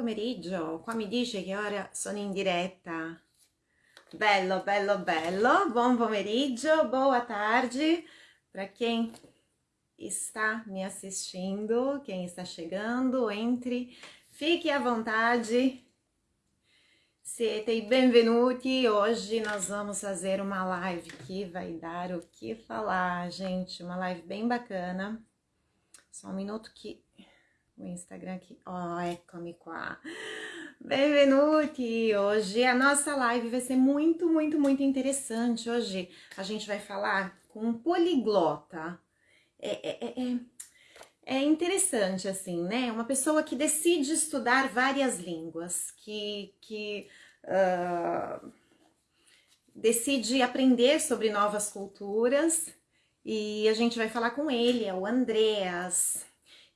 pomeriggio. Qua mi dice che ora sono in diretta. Bello, bello, bello. Buon pomeriggio, boa tarde para quem está me assistindo, quem está chegando, entre, fique à vontade. Siete benvenuti. Hoje nós vamos fazer uma live que vai dar o que falar, gente. Uma live bem bacana. Só um minuto que o Instagram aqui. Oh, eccomi qua. Benvenuti! Hoje a nossa live vai ser muito, muito, muito interessante. Hoje a gente vai falar com um poliglota. É, é, é, é, é interessante, assim, né? Uma pessoa que decide estudar várias línguas, que, que uh, decide aprender sobre novas culturas. E a gente vai falar com ele, é o Andreas.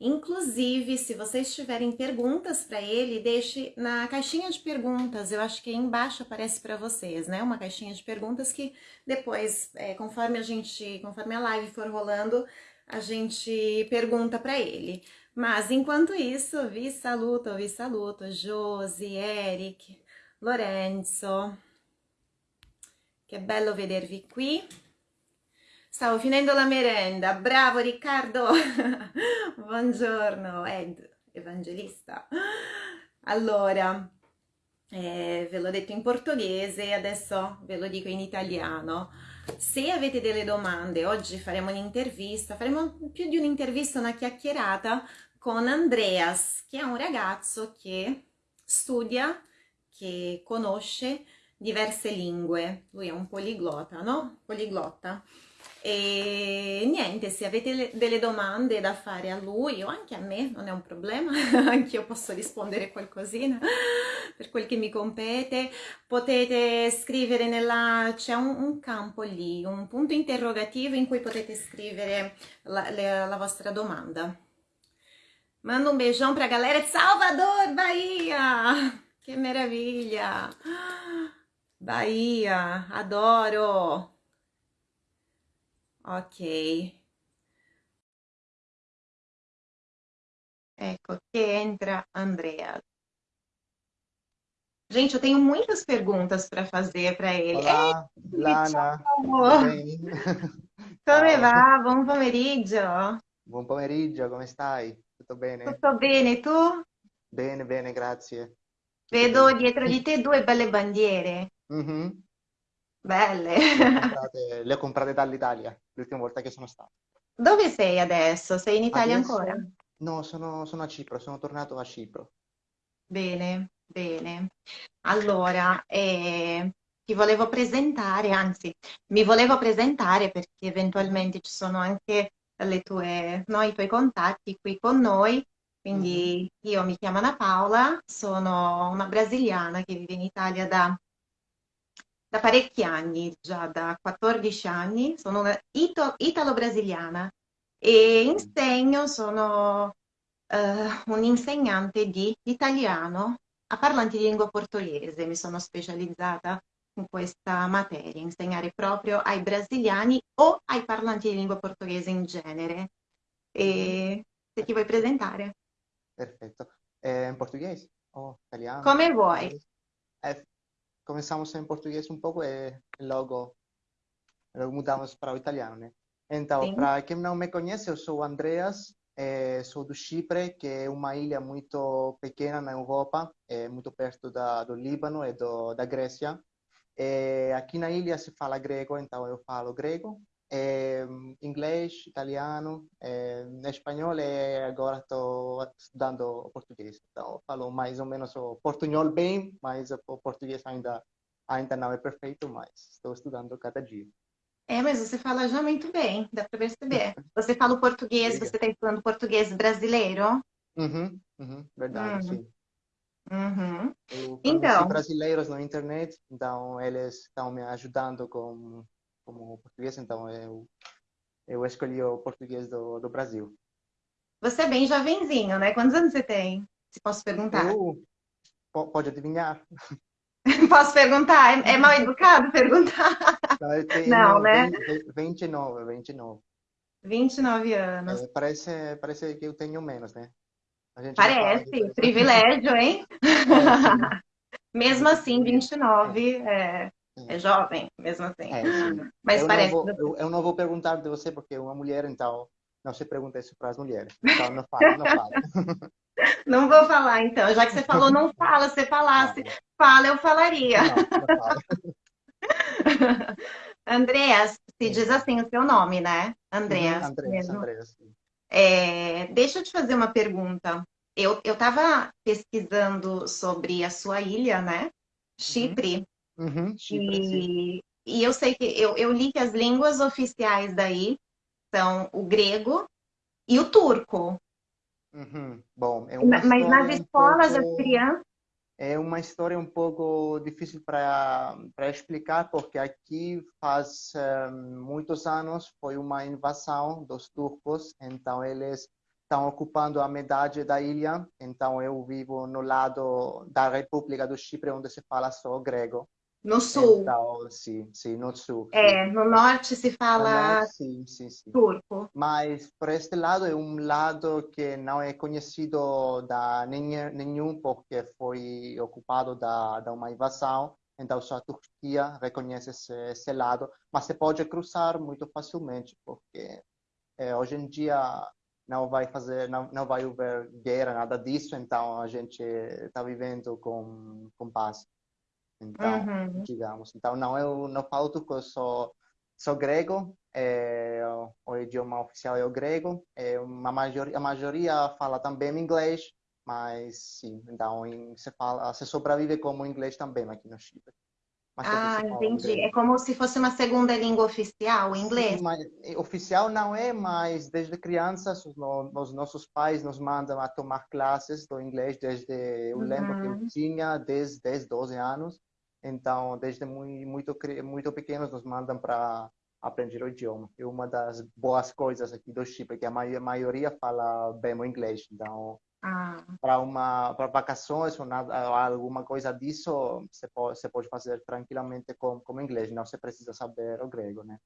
Inclusive, se vocês tiverem perguntas para ele, deixe na caixinha de perguntas. Eu acho que aí embaixo aparece para vocês, né? Uma caixinha de perguntas que depois, é, conforme a gente, conforme a live for rolando, a gente pergunta para ele. Mas enquanto isso, vi saluto, vi saluto, Josi, Eric, Lorenzo. Che bello vedervi qui. Stavo finendo la merenda, bravo Riccardo! Buongiorno Ed, evangelista. Allora, eh, ve l'ho detto in portoghese, adesso ve lo dico in italiano. Se avete delle domande, oggi faremo un'intervista, faremo più di un'intervista, una chiacchierata con Andreas, che è un ragazzo che studia, che conosce diverse lingue. Lui è un poliglota, no? Poliglotta e niente, se avete delle domande da fare a lui o anche a me, non è un problema, anche io posso rispondere qualcosina per quel che mi compete. Potete scrivere nella... c'è un, un campo lì, un punto interrogativo in cui potete scrivere la, la, la vostra domanda. Manda um beijão pra galera de Salvador, Bahia! Que maravilha! Bahia, adoro! Ok. Ecco, que entra Andrea. Gente, eu tenho muitas perguntas para fazer para ele. Olá, Ei, Lana. Come va? Buon pomeriggio. Buon pomeriggio, come stai? Tutto bene? Tutto bene, tu? Bene, bene, grazie. Vedo bene. dietro di te due belle bandiere. Mhm. Belle. Le ho comprate, le ho comprate dall'Italia, l'ultima volta che sono stato. Dove sei adesso? Sei in Italia Adesso? ancora? No, sono, sono a Cipro, sono tornato a Cipro. Bene, bene. Allora, eh, ti volevo presentare, anzi, mi volevo presentare perché eventualmente ci sono anche le tue, no, i tuoi contatti qui con noi. Quindi io mi chiamo Ana Paola, sono una brasiliana che vive in Italia da, da parecchi anni, già da 14 anni. Sono una italo-brasiliana e insegno, sono eh, un insegnante di italiano a parlanti di lingua portoghese. Mi sono specializzata in questa materia, insegnare proprio ai brasiliani o ai parlanti di lingua portoghese in genere. E se ti vuoi presentare, Perfetto. Eh, en portugués o italiano? come vuoi. Eh, começamos em português um pouco e logo, logo mudamos para o italiano, né? Então, para quem não me conhece, eu sou o Andreas, eh, sou do Chipre, que é uma ilha muito pequena na Europa, é muito perto da, do Líbano e do, da Grécia. Eh, aqui na ilha se fala grego, então eu falo grego, eh, inglês, italiano, eh, espanhol e agora estou estudando português. Então, falo mais ou menos o portunhol bem, mas o português ainda, ainda não é perfeito, mas estou estudando cada dia. É, mas você fala já muito bem, dá para perceber. Você fala o português, você está estudando português brasileiro? Uhum, uhum, verdade, Hum. sim. Uhum. Eu Então. brasileiros na internet, então eles estão me ajudando com, com o português, então eu, eu escolhi o português do, do Brasil. Você é bem jovenzinho, né? Quantos anos você tem? Se posso perguntar? Eu, po- pode adivinhar? Posso perguntar? É, é mal educado perguntar? Não, tenho Não, né? 20 29, 29. 29 anos. É, parece, parece que eu tenho menos, né? Parece, privilégio, hein? É, mesmo assim, 29 é, é jovem, mesmo assim. É, Mas eu parece. Não vou, eu, eu, não vou perguntar de você porque é uma mulher, então não se pergunta isso para as mulheres. Então não fala, não fala. Não vou falar, então. Já que você falou não fala, se falasse, fala, eu falaria. Não, não fala. Andreas, se diz assim o seu nome, né? Andreas. Uhum, Andreas, Andreas. É, deixa eu te fazer uma pergunta. Eu estava pesquisando sobre a sua ilha, né? Chipre. Uhum. Uhum, e, e, eu sei que eu, eu li que as línguas oficiais daí são o grego e o turco. Uhum. Bom, é uma mas nas escolas um pouco... as crianças é uma história um pouco difícil para explicar, porque aqui faz um, muitos anos foi uma invasão dos turcos, então eles estão ocupando a metade da ilha, então eu vivo no lado da República do Chipre, onde se fala só grego. No sul. Sim, sim, no sul. É, no norte se fala norte, sim, sim, sim. turco. Mas por este lado é um lado que não é conhecido da nenhum porque foi ocupado da, da uma invasão. Então só a Turquia reconhece esse, esse lado, mas se pode cruzar muito facilmente porque é, hoje em dia não vai fazer, não, não vai haver guerra, nada disso. Então a gente está vivendo com com paz. Então, uhum. digamos. Então, não, eu não falo turco, eu sou, sou grego, é, o idioma oficial é o grego. É uma maioria, a maioria fala também inglês, mas sim, então se, fala, se sobrevive como inglês também aqui no Chile. Ah, entendi. É como se fosse uma segunda língua oficial, o inglês? Mas, é, oficial não é, mas desde crianças os, os, nossos pais nos mandam a tomar classes do inglês desde, eu uhum. lembro que eu tinha 10, 10 12 anos. Então, desde muito, muito, muito pequenos nos mandam para aprender o idioma. E uma das boas coisas aqui do Chipre é que a maioria fala bem o inglês. Então, ah. para uma para vacações ou nada, alguma coisa disso, você pode, você pode fazer tranquilamente com, com inglês. Não você precisa saber o grego, né?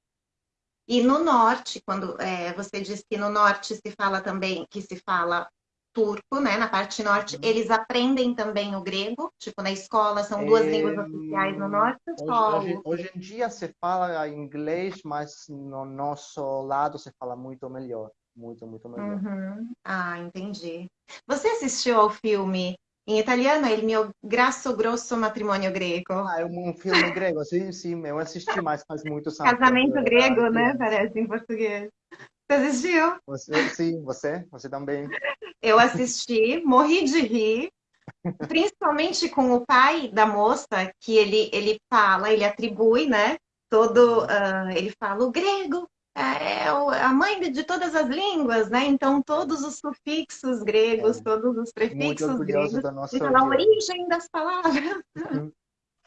E no norte, quando é, você diz que no norte se fala também que se fala turco, né? Na parte norte, uhum. eles aprendem também o grego, tipo na escola são duas é... línguas oficiais no norte. Hoje, hoje, hoje, em dia se fala inglês, mas no nosso lado se fala muito melhor, muito muito melhor. Uhum. Ah, entendi. Você assistiu ao filme em italiano é Il mio grasso grosso matrimônio grego. Ah, é um filme grego, sim, sim, eu assisti, mas faz muito tempo. Casamento grego, né? Parece em português. Você assistiu? Você, sim, você? Você também? Eu assisti, morri de rir, principalmente com o pai da moça, que ele, ele fala, ele atribui, né? Todo, uh, ele fala o grego, é a mãe de todas as línguas, né? Então, todos os sufixos gregos, é. todos os prefixos gregos, nossa a origem das palavras.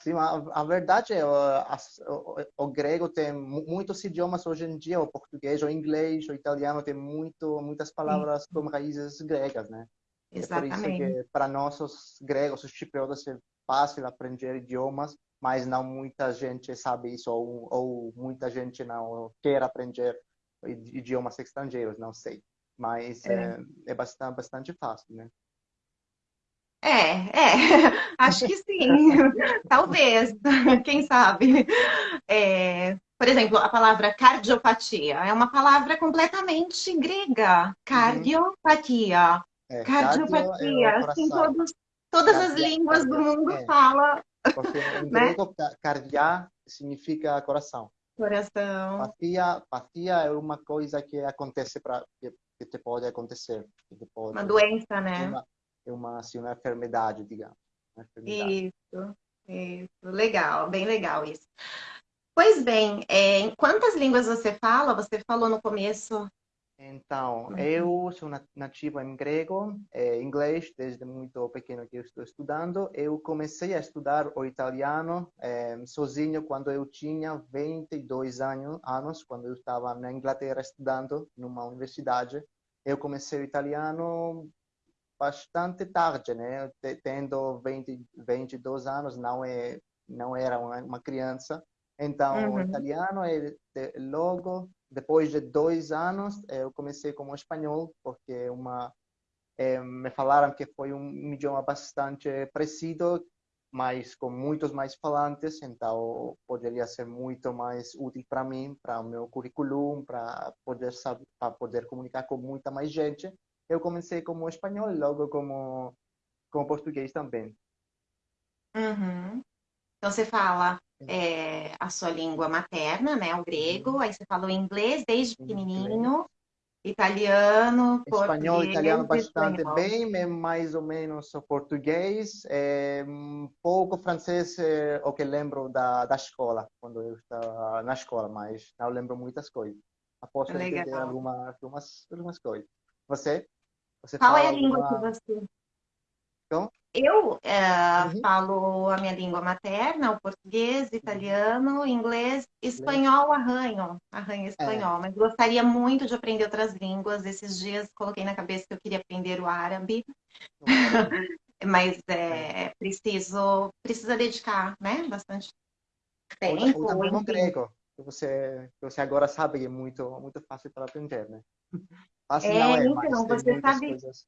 Sim, a, a verdade é a, o, o, grego tem muitos idiomas hoje em dia, o português, o inglês, o italiano tem muito, muitas palavras Sim. com raízes gregas, né? Exatamente. É por isso que para nós os gregos, os chipriotas, é fácil aprender idiomas, mas não muita gente sabe isso ou, ou muita gente não quer aprender idiomas estrangeiros, não sei. Mas é, é, é bastante, bastante fácil, né? É, é, acho que sim, talvez, quem sabe. É, por exemplo, a palavra cardiopatia é uma palavra completamente grega. Uhum. Cardiopatia. É, cardiopatia. É assim, todos, todas cardia, as línguas cardia, do mundo é. falam. Porque em né? significa coração. Coração. Patia, patia é uma coisa que acontece para que, que te pode acontecer. Que pode, uma doença, né? Uma, é uma, assim, uma enfermidade, digamos. Uma enfermidade. Isso, isso. Legal, bem legal isso. Pois bem, é, quantas línguas você fala? Você falou no começo. Então, uhum. eu sou nativo em grego, é, inglês, desde muito pequeno que eu estou estudando. Eu comecei a estudar o italiano é, sozinho quando eu tinha 22 anos, anos, quando eu estava na Inglaterra estudando numa universidade. Eu comecei o italiano bastante tarde, né? Tendo 20, 22 anos, não é não era uma, uma criança. Então, uhum. o italiano é logo depois de dois anos eu comecei como espanhol porque uma É, me falaram que foi um idioma bastante parecido, mas com muitos mais falantes, então poderia ser muito mais útil para mim, para o meu currículo, para poder saber, para poder comunicar com muita mais gente. Eu comecei como espanhol, logo como como português também. Uhum. Então você fala é, a sua língua materna, né, o grego, uhum. aí você fala o inglês desde pequenininho, Italiano, Espanhol, italiano bastante espanhol. bem, mais ou menos português, é, um pouco francês, é o que lembro da, da escola, quando eu estava na escola, mas não lembro muitas coisas. Após entender algumas, algumas, algumas coisas. Você? você Qual é a língua que você... Então? Eu é, uhum. falo a minha língua materna, o português, uhum. italiano, inglês, espanhol, arranho, arranho espanhol, é. mas gostaria muito de aprender outras línguas. Esses dias coloquei na cabeça que eu queria aprender o árabe, uhum. mas é, é, preciso, precisa dedicar, né, bastante tempo. Ou também o grego, que você, que você agora sabe que é muito, muito fácil para aprender, né? Fácil é, não é, então, você sabe... Coisas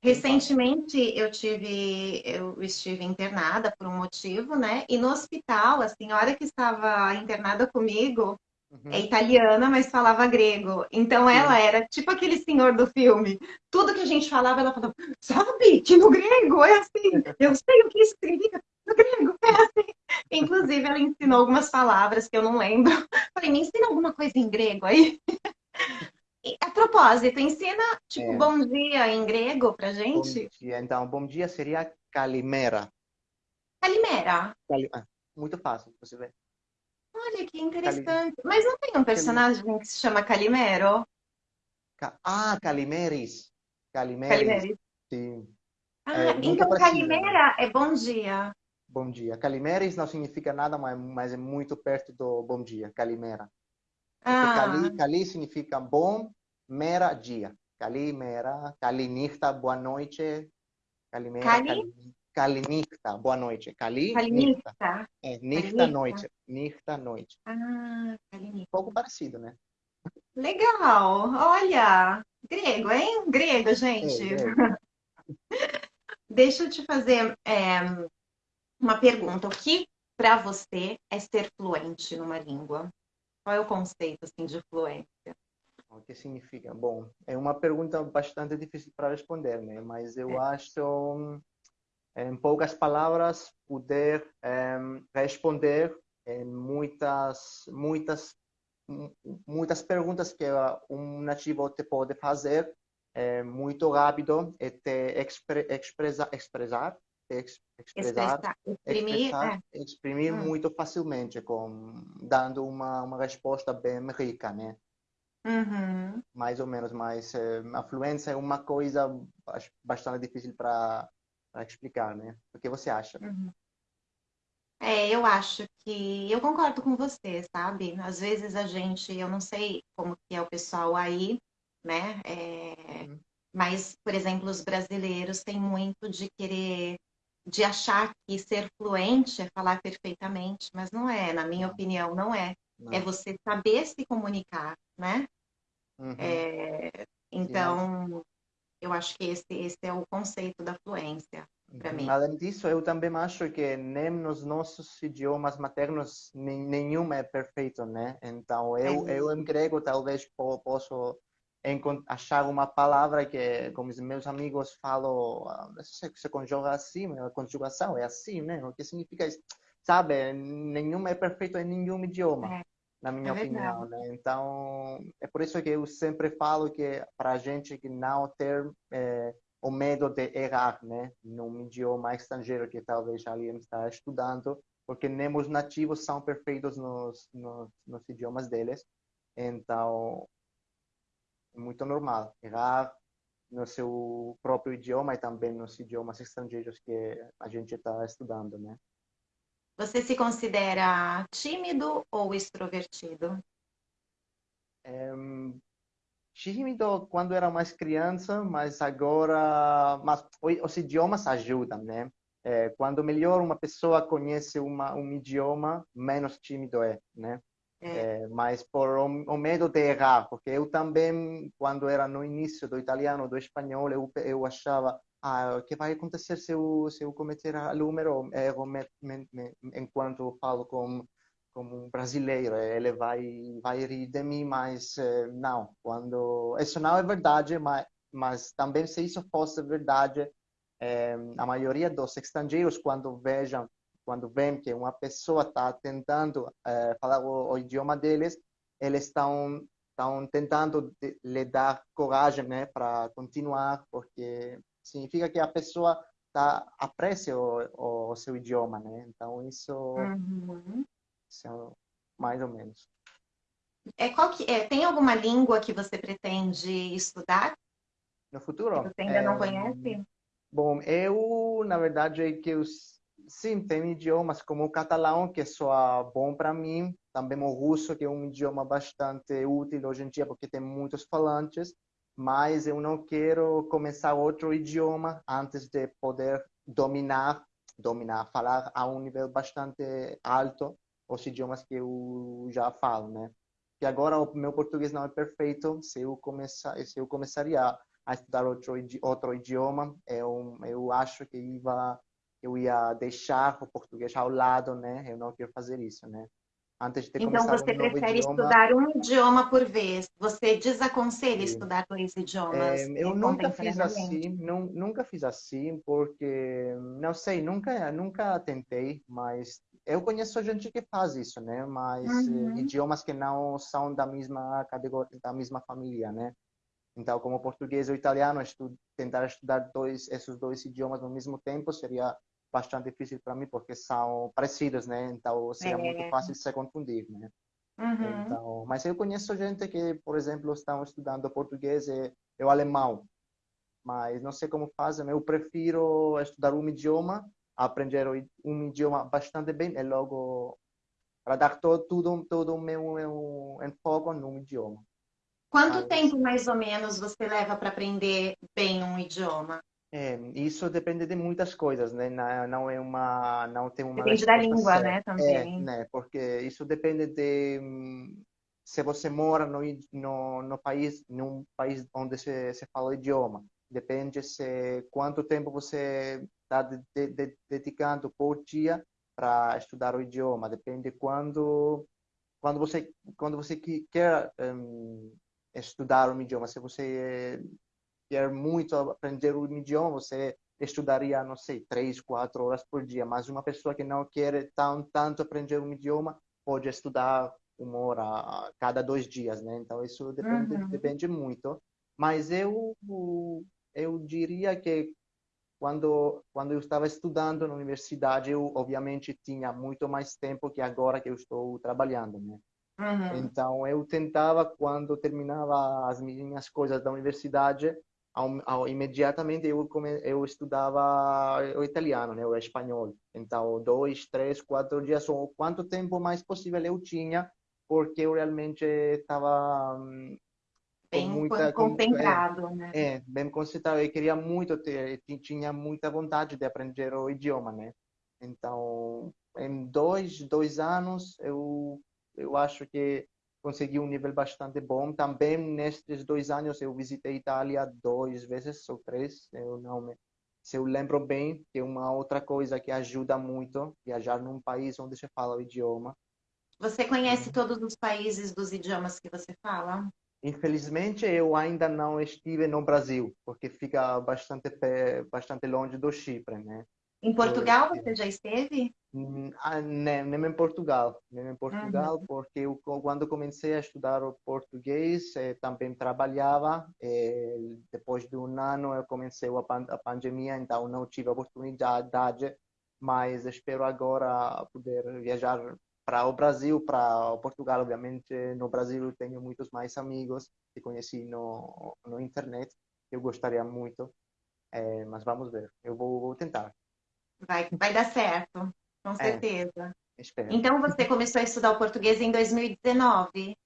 Recentemente eu tive, eu estive internada por um motivo, né? E no hospital, a senhora que estava internada comigo uhum. é italiana, mas falava grego. Então ela era tipo aquele senhor do filme. Tudo que a gente falava, ela falava, sabe que no grego é assim. Eu sei o que isso significa no grego, é assim. Inclusive ela ensinou algumas palavras que eu não lembro. Falei, me ensina alguma coisa em grego aí. A propósito, ensina tipo é. bom dia em grego pra gente? Bom dia. Então, bom dia seria Calimera. Calimera? Ah, muito fácil, você vê. Olha que interessante. Mas não tem um personagem que se chama Calimero? Ah, Calimeris. Calimeris. Calimeris. Sim. Ah, é, então Calimera é bom dia. Bom dia. Calimeris não significa nada, mas é muito perto do bom dia. Calimera. Ah. Cali, Cali significa bom, mera dia. Cali, mera, Calinirta, boa noite. Calimera, Cali? Calinirta, boa noite. Cali, Calinirta. É, nirta, noite. Nirta, noite. Ah, Calinirta. Um pouco parecido, né? Legal. Olha, grego, hein? Grego, gente. É, grego. Deixa eu te fazer é, uma pergunta. O que para você é ser fluente numa língua? Qual é o conceito assim, de fluência? O que significa? Bom, é uma pergunta bastante difícil para responder, né? Mas eu é. acho, em poucas palavras, poder responder em muitas, muitas, muitas perguntas que um nativo te pode fazer é, muito rápido e te expre, expressa, expressar expressar, exprimir, expressar, é. exprimir hum. muito facilmente, com, dando uma, uma resposta bem rica, né? Uhum. Mais ou menos, mas é, a fluência é uma coisa bastante difícil para explicar, né? O que você acha? Uhum. É, eu acho que eu concordo com você, sabe? Às vezes a gente, eu não sei como que é o pessoal aí, né? É, uhum. Mas, por exemplo, os brasileiros têm muito de querer de achar que ser fluente é falar perfeitamente, mas não é, na minha opinião, não é. Não. É você saber se comunicar, né? Uhum. É, então, eu acho que esse, esse é o conceito da fluência para mim. Além disso, eu também acho que nem nos nossos idiomas maternos nenhum é perfeito, né? Então, eu, é eu em grego talvez posso achar uma palavra que, como os meus amigos falam, ah, se, se conjuga assim, a conjugação é assim, né? O que significa isso? Sabe, nenhum é perfeito em nenhum idioma, é, na minha é opinião, né? Então, é por isso que eu sempre falo que para a gente que não ter é, o medo de errar, né? Num idioma estrangeiro que talvez alguém está estudando, porque nem os nativos são perfeitos nos, nos, nos idiomas deles. Então, muito normal errar no seu próprio idioma e também nos idiomas estrangeiros que a gente está estudando, né? Você se considera tímido ou extrovertido? É, tímido quando era mais criança, mas agora, mas os idiomas ajudam, né? É, quando melhor uma pessoa conhece uma, um idioma, menos tímido é, né? É. É, mas por o, o, medo de errar, porque eu também, quando era no início do italiano, do espanhol, eu, eu achava ah, o que vai acontecer se eu, se eu cometer número erro me, me, me, enquanto falo com como um brasileiro, ele vai vai rir de mim, mas eh, não, quando isso não é verdade, mas mas também se isso fosse verdade, eh, a maioria dos estrangeiros quando vejam quando veem que uma pessoa está tentando eh, falar o, o, idioma deles, eles estão estão tentando lhe dar coragem, né, para continuar, porque significa que a pessoa tá aprecia o, o seu idioma, né? Então isso, uhum. isso é mais ou menos. É, qual que, é, tem alguma língua que você pretende estudar? No futuro? Que você ainda é, não conhece? Bom, eu, na verdade, é que eu, sim, tem idiomas como o catalão, que soa bom para mim, também o russo, que é um idioma bastante útil hoje em dia, porque tem muitos falantes, mas eu não quero começar outro idioma antes de poder dominar, dominar, falar a um nível bastante alto os idiomas que eu já falo, né? E agora o meu português não é perfeito, se eu começar, se eu começaria a estudar outro outro idioma, eu eu acho que ia eu ia deixar o português ao lado, né? Eu não quero fazer isso, né? Antes de então, você um prefere idioma... estudar um idioma por vez? Você desaconselha Sim. estudar dois idiomas? É, eu nunca fiz assim, não, nunca fiz assim, porque, não sei, nunca, nunca tentei, mas eu conheço gente que faz isso, né? Mas uhum. idiomas que não são da mesma categoria, da mesma família, né? Então, como português ou italiano, estu tentar estudar dois, esses dois idiomas no mesmo tempo seria bastante difícil para mim porque são parecidos, né? Então seria é. muito fácil se confundir, né? Uhum. Então, mas eu conheço gente que, por exemplo, estão estudando português e, e o alemão, mas não sei como fazem. Eu prefiro estudar um idioma, aprender um idioma bastante bem e logo para dar todo tudo todo o meu, meu enfoque num idioma. Quanto mas... tempo mais ou menos você leva para aprender bem um idioma? É, isso depende de muitas coisas, né? Não é uma, não tem uma. Depende da língua, certa. né? Também. É, né? Porque isso depende de se você mora no, no, no país, num país onde se, se fala o idioma. Depende se quanto tempo você está de, de, de, dedicando por dia para estudar o idioma. Depende quando quando você quando você quer um, estudar um idioma. Se você quer muito aprender um idioma, você estudaria, não sei, três, quatro horas por dia. Mas uma pessoa que não quer tão, tanto aprender um idioma pode estudar uma hora a cada dois dias, né? Então isso depende, uhum. depende muito. Mas eu eu diria que quando quando eu estava estudando na universidade, eu obviamente tinha muito mais tempo que agora que eu estou trabalhando, né? Uhum. Então eu tentava quando terminava as minhas coisas da universidade ao, ao, imediatamente eu come, eu estudava o italiano, né, o espanhol. Então, dois, três, quatro dias, ou quanto tempo mais possível eu tinha, porque eu realmente estava hum, bem muita, concentrado, é, né? É, bem concentrado. Eu queria muito ter, tinha muita vontade de aprender o idioma, né? Então, em dois, dois anos, eu eu acho que consegui um nível bastante bom. Também nestes dois anos eu visitei Itália duas vezes ou três, eu não me se eu lembro bem, que é uma outra coisa que ajuda muito viajar num país onde se fala o idioma. Você conhece todos os países dos idiomas que você fala? Infelizmente, eu ainda não estive no Brasil, porque fica bastante bastante longe do Chipre, né? Em Portugal você já esteve? Hum, ah, nem, nem em Portugal, nem em Portugal, uhum. porque eu, quando comecei a estudar o português, eh, também trabalhava. Eh, depois de um ano, eu comecei a, pan a pandemia, então não tive a oportunidade, mas espero agora poder viajar para o Brasil, para o Portugal, obviamente. No Brasil, eu tenho muitos mais amigos que conheci no, no internet. Eu gostaria muito, eh, mas vamos ver. Eu vou, vou tentar. Vai, vai dar certo, com é, certeza. É, então, você começou a estudar o português em 2019?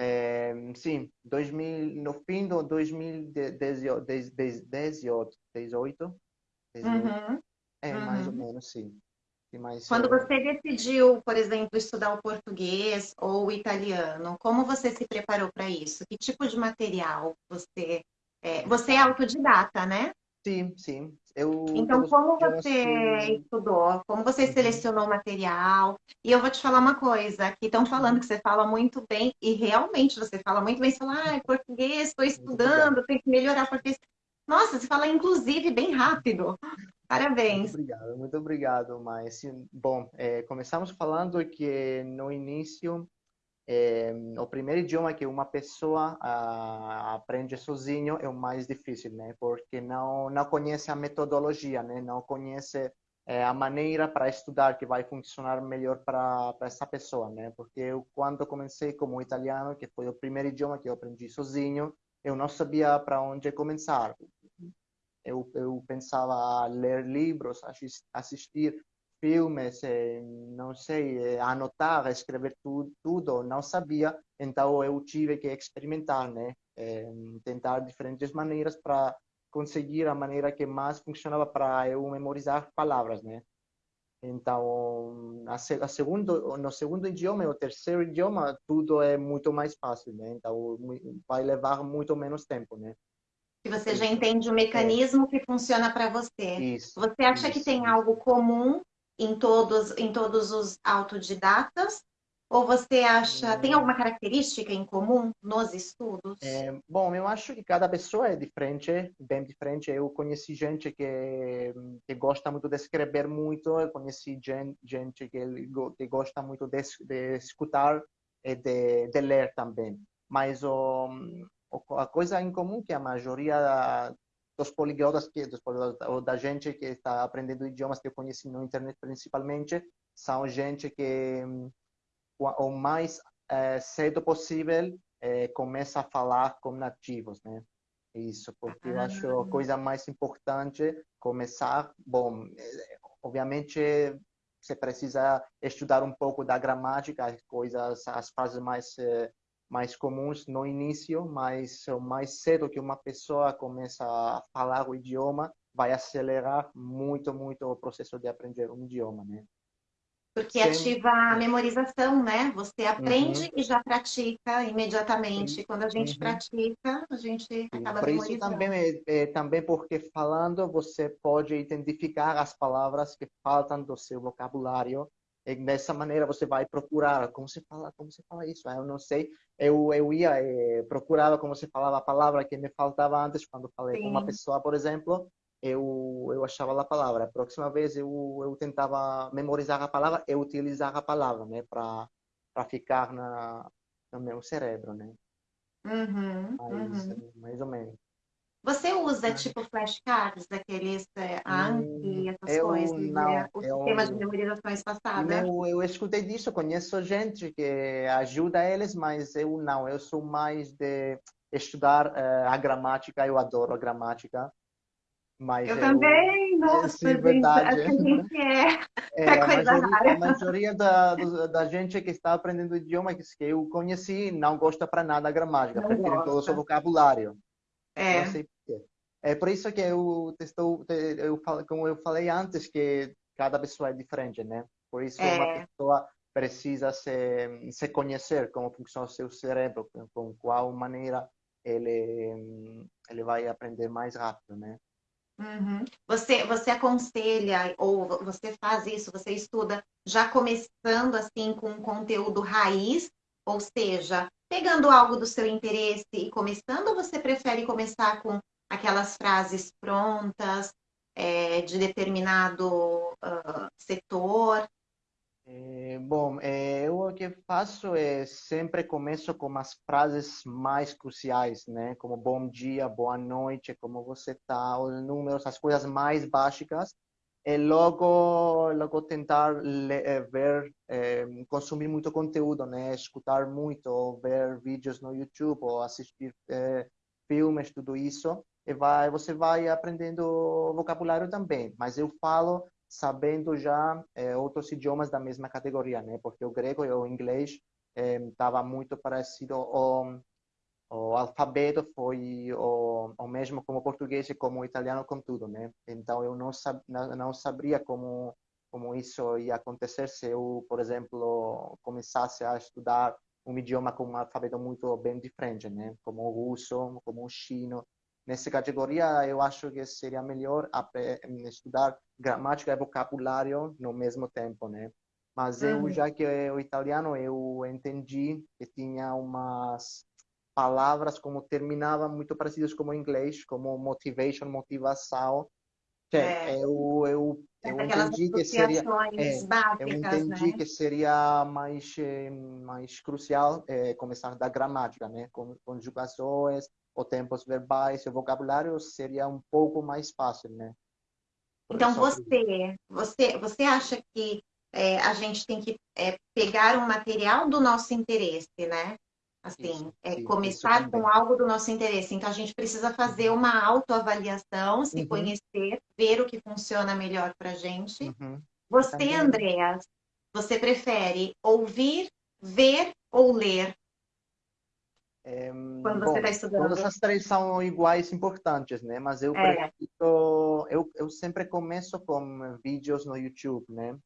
É, sim, 2000, no fim de 2018. 18, 18, uhum. É, uhum. mais ou menos, sim. Mas, Quando é... você decidiu, por exemplo, estudar o português ou o italiano, como você se preparou para isso? Que tipo de material você... É, você é autodidata, né? Sim, sim. Eu, então, eu, como eu você assim... estudou? Como você uhum. selecionou o material? E eu vou te falar uma coisa, aqui estão falando que você fala muito bem, e realmente você fala muito bem, você fala, ah, é português, estou estudando, tenho que melhorar porque Nossa, você fala inclusive bem rápido. Parabéns. Muito obrigado, muito obrigado, mas bom, é, começamos falando que no início é, o primeiro idioma que uma pessoa a, aprende sozinho é o mais difícil, né? Porque não não conhece a metodologia, né? Não conhece é, a maneira para estudar que vai funcionar melhor para para essa pessoa, né? Porque eu quando comecei como italiano, que foi o primeiro idioma que eu aprendi sozinho, eu não sabia para onde começar. Eu, eu pensava ler livros, assistir filmes, eh, não sei, eh, anotar, escrever tudo, tudo, não sabia, então eu tive que experimentar, né? Eh, tentar diferentes maneiras para conseguir a maneira que mais funcionava para eu memorizar palavras, né? Então, a, segundo, no segundo idioma e o terceiro idioma, tudo é muito mais fácil, né? Então, vai levar muito menos tempo, né? Que você já entende o mecanismo é. que funciona para você. Isso, você acha isso, que tem algo comum em todos, em todos os autodidatas? Ou você acha, tem alguma característica em comum nos estudos? É, bom, eu acho que cada pessoa é diferente, bem diferente. Eu conheci gente que, que gosta muito de escrever muito, eu conheci gente, gente que, que gosta muito de, de escutar e de, de ler também. Mas o, a coisa em comum que a maioria dos poliglotas que dos poliglotas, ou da gente que está aprendendo idiomas que eu conheci na internet principalmente são gente que o mais é, cedo possível é, começa a falar com nativos, né? Isso, porque eu acho a ah. coisa mais importante começar, bom, é, obviamente você precisa estudar um pouco da gramática, as coisas, as frases mais mais comuns no início, mas o mais cedo que uma pessoa começa a falar o idioma, vai acelerar muito, muito o processo de aprender um idioma, né? Porque Sem... ativa a memorização, né? Você aprende uhum. e já pratica imediatamente. Quando a gente uhum. pratica, a gente Sim. acaba Por memorizando. isso também, é, é, também porque falando, você pode identificar as palavras que faltam do seu vocabulário e dessa maneira você vai procurar como se fala como se fala isso? Ah, eu não sei. Eu eu ia eh, procurava como se falava a palavra que me faltava antes quando falei Sim. com uma pessoa por exemplo eu eu achava a palavra. A próxima vez eu eu tentava memorizar a palavra e utilizar a palavra né para para ficar na no meu cérebro né? Uhum, mais, uhum. mais ou menos você usa tipo flashcards, daqueles é, ANSI, essas eu, coisas, não, né? o eu, sistema de memorização espaçada? Eu, eu escutei disso, conheço gente que ajuda eles, mas eu não. Eu sou mais de estudar uh, a gramática, eu adoro a gramática. Mas eu, eu também, nossa, sim, gente, verdade. a gente é, é, é coisa a maioria, rara. A maioria da, da gente que está aprendendo idioma que eu conheci não gosta para nada da gramática, prefere todo o seu vocabulário. É. Não sei porquê. É por isso que eu estou, eu falo, como eu falei antes, que cada pessoa é diferente, né? Por isso é. uma pessoa precisa se, se conhecer como funciona o seu cérebro, com qual maneira ele ele vai aprender mais rápido, né? Uhum. Você, você aconselha ou você faz isso, você estuda já começando assim com um conteúdo raiz, ou seja, pegando algo do seu interesse e começando, você prefere começar com aquelas frases prontas é, de determinado uh, setor? É, bom, é, eu o que faço é sempre começo com as frases mais cruciais, né? Como bom dia, boa noite, como você está, os números, as coisas mais básicas e logo logo tentar eh, ver eh, consumir muito conteúdo né? Escutar muito ver vídeos no YouTube ou assistir eh, filmes tudo isso e vai você vai aprendendo vocabulário também. Mas eu falo sabendo já outros idiomas da mesma categoria né? Porque o grego e o inglês estava muito parecido ao o alfabeto foi o, o mesmo como o português e como o italiano com tudo, né? Então eu não sab, não, não sabia como como isso ia acontecer se eu, por exemplo, começasse a estudar um idioma com um alfabeto muito bem diferente, né? Como o russo, como o chino. Nessa categoria, eu acho que seria melhor estudar gramática e vocabulário no mesmo tempo, né? Mas eu, uhum. já que é o italiano, eu entendi que tinha umas palavras como terminavam muito parecidas com o inglês, como motivation, motivação. É, é. Eu, eu, eu entendi que seria, é, básicas, eu entendi né? que seria mais eh, mais crucial é, começar da gramática, né? Com conjugações, ou tempos verbais, o vocabulário seria um pouco mais fácil, né? Então você, você, você acha que é, a gente tem que é, pegar um material do nosso interesse, né? Assim, isso, é, começar com algo do nosso interesse. Então, a gente precisa fazer uma autoavaliação, se uhum. conhecer, ver o que funciona melhor para a gente. Uhum. Você, também. Andreas, você prefere ouvir, ver ou ler? É, Quando você está estudando. Todas as três são iguais importantes, né? Mas eu é. prefiro... Eu, eu sempre começo com vídeos no YouTube, né?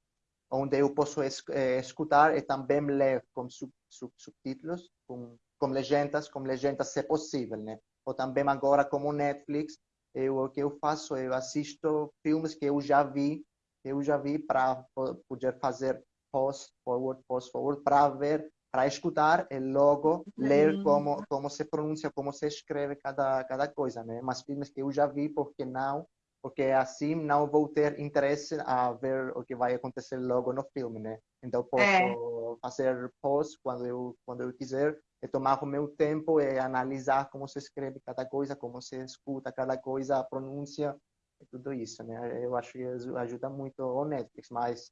Onde eu posso eh, escutar e também ler com sub, sub, subtítulos, com, com legendas, com legendas se possível, né? Ou também agora como Netflix, eu, o que eu faço, eu assisto filmes que eu já vi, eu já vi para poder fazer post forward, post forward, para ver, para escutar e logo ler uhum. como como se pronuncia, como se escreve cada cada coisa, né? Mas filmes que eu já vi, porque não porque assim não vou ter interesse a ver o que vai acontecer logo no filme, né? Então posso é. fazer pause quando eu quando eu quiser e tomar o meu tempo e analisar como se escreve cada coisa, como se escuta cada coisa, a pronúncia e tudo isso, né? Eu acho que ajuda muito o Netflix, mas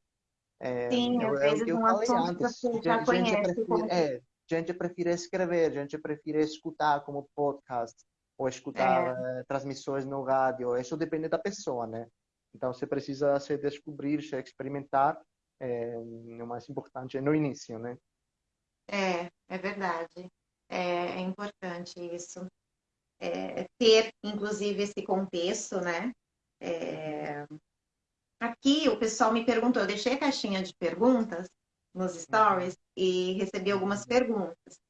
é, Sim, eu, é o que eu falei antes. Gente, já gente, prefere, como... é, gente prefere escrever, gente prefere escutar como podcast ou escutar é. transmissões no rádio. Isso depende da pessoa, né? Então você precisa se descobrir, se experimentar. É, o mais importante no início, né? É, é verdade. É, é importante isso. É, ter, inclusive, esse contexto, né? É... Aqui o pessoal me perguntou, eu deixei a caixinha de perguntas nos uhum. stories uhum. e recebi algumas perguntas.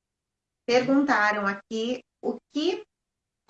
Perguntaram aqui o que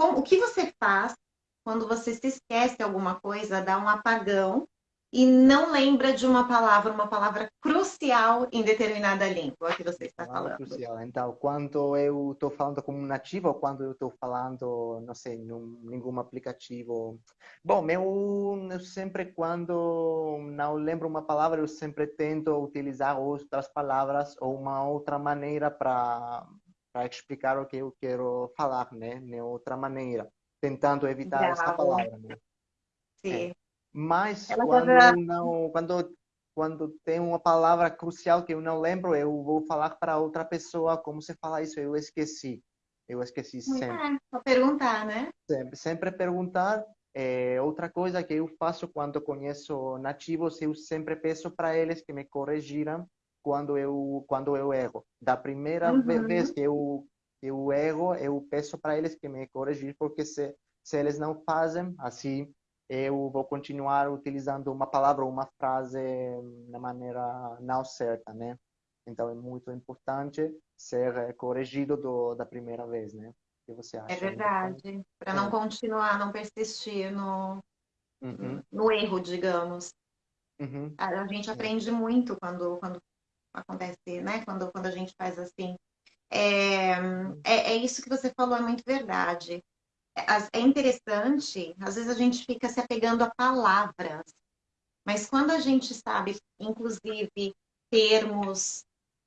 como, o que você faz quando você se esquece alguma coisa, dá um apagão e não lembra de uma palavra, uma palavra crucial em determinada língua que você está falando. Crucial. Então, quando eu estou falando como nativo ou quando eu estou falando, não sei, num nenhum aplicativo. Bom, eu, eu sempre, quando não lembro uma palavra, eu sempre tento utilizar outras palavras ou uma outra maneira para para explicar o que eu quero falar, né? De outra maneira, tentando evitar essa palavra, né? Sim. É. Mas Ela quando já... não, quando quando tem uma palavra crucial que eu não lembro, eu vou falar para outra pessoa como se fala isso, eu esqueci. Eu esqueci sempre. É, perguntar, né? Sempre, sempre perguntar. É, outra coisa que eu faço quando conheço nativos, eu sempre peço para eles que me corrigiram quando eu quando eu erro. Da primeira uhum. vez que eu eu erro, eu peço para eles que me corrigir, porque se se eles não fazem assim, eu vou continuar utilizando uma palavra ou uma frase da maneira não certa, né? Então é muito importante ser corrigido do, da primeira vez, né? O que você acha? É verdade, para não é. continuar, não persistir no, uhum. no erro, digamos. Uhum. A gente é. aprende muito quando, quando acontece, né? Quando, quando a gente faz assim. É, é, é isso que você falou, é muito verdade. É, é interessante, às vezes a gente fica se apegando a palavras, mas quando a gente sabe, inclusive, termos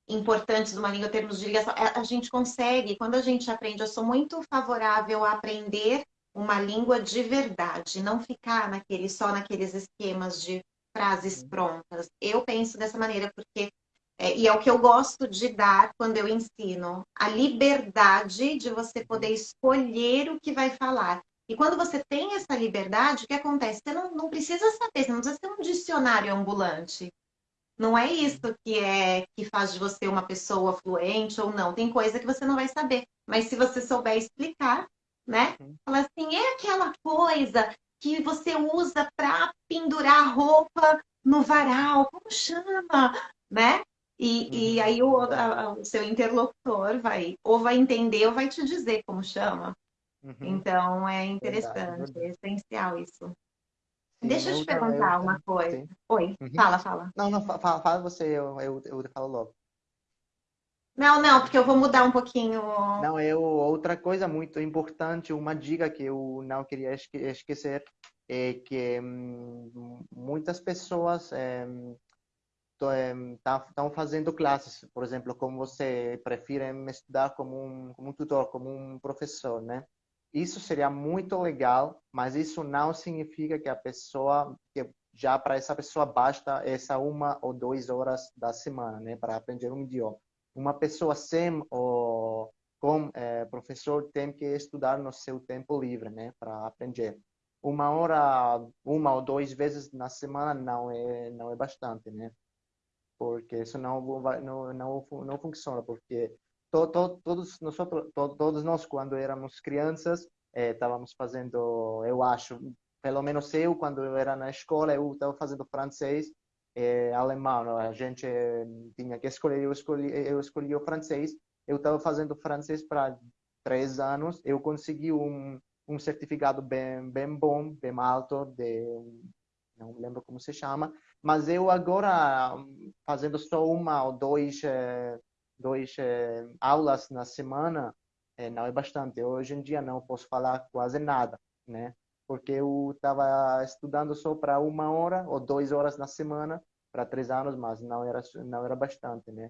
importantes de uma língua, termos de ligação, é, a gente consegue, quando a gente aprende, eu sou muito favorável a aprender uma língua de verdade, não ficar naquele, só naqueles esquemas de frases prontas. Eu penso dessa maneira, porque é, e é o que eu gosto de dar quando eu ensino, a liberdade de você poder escolher o que vai falar. E quando você tem essa liberdade, o que acontece? Você não, não precisa saber, você não precisa ter um dicionário ambulante. Não é isso que é que faz de você uma pessoa fluente ou não. Tem coisa que você não vai saber. Mas se você souber explicar, né? Fala assim, é aquela coisa que você usa para pendurar roupa no varal, como chama, né? E, e Uhum, aí o, a- o seu interlocutor vai ou vai entender ou vai te dizer como chama. Uhum, Então é verdade, interessante, é verdade. essencial isso. Sim, Deixa eu te ta- eu perguntar uma coisa. Sim. Oi, Uhum. fala, fala. Não, não, fa- fa- fala você, eu, eu, eu falo logo. Não, não, porque eu vou mudar um pouquinho. Não, eu, outra coisa muito importante, uma dica que eu não queria esque- esquecer, é que hum, muitas pessoas estão fazendo classes, por exemplo, como você prefere estudar como um, como um tutor, como um professor, né? Isso seria muito legal, mas isso não significa que a pessoa, que já para essa pessoa basta essa uma ou duas horas da semana, né, para aprender um idioma. Uma pessoa sem o com é, professor tem que estudar no seu tempo livre, né, para aprender. Uma hora, uma ou duas vezes na semana não é não é bastante, né? Porque isso não vai, não, não, não funciona, porque to, to, todos nós, to, todos nós quando éramos crianças eh, estávamos fazendo, eu acho, pelo menos eu quando eu era na escola eu estava fazendo francês eh, alemão, a gente eh, tinha que escolher, eu escolhi, eu escolhi o francês, eu estava fazendo francês para três anos, eu consegui um um certificado bem bem bom, bem alto de não lembro como se chama, mas eu agora, fazendo só uma ou dois, eh, dois eh, aulas na semana, eh, não é bastante. Hoje em dia não posso falar quase nada, né? Porque eu estava estudando só para uma hora ou duas horas na semana para três anos, mas não era não era bastante, né?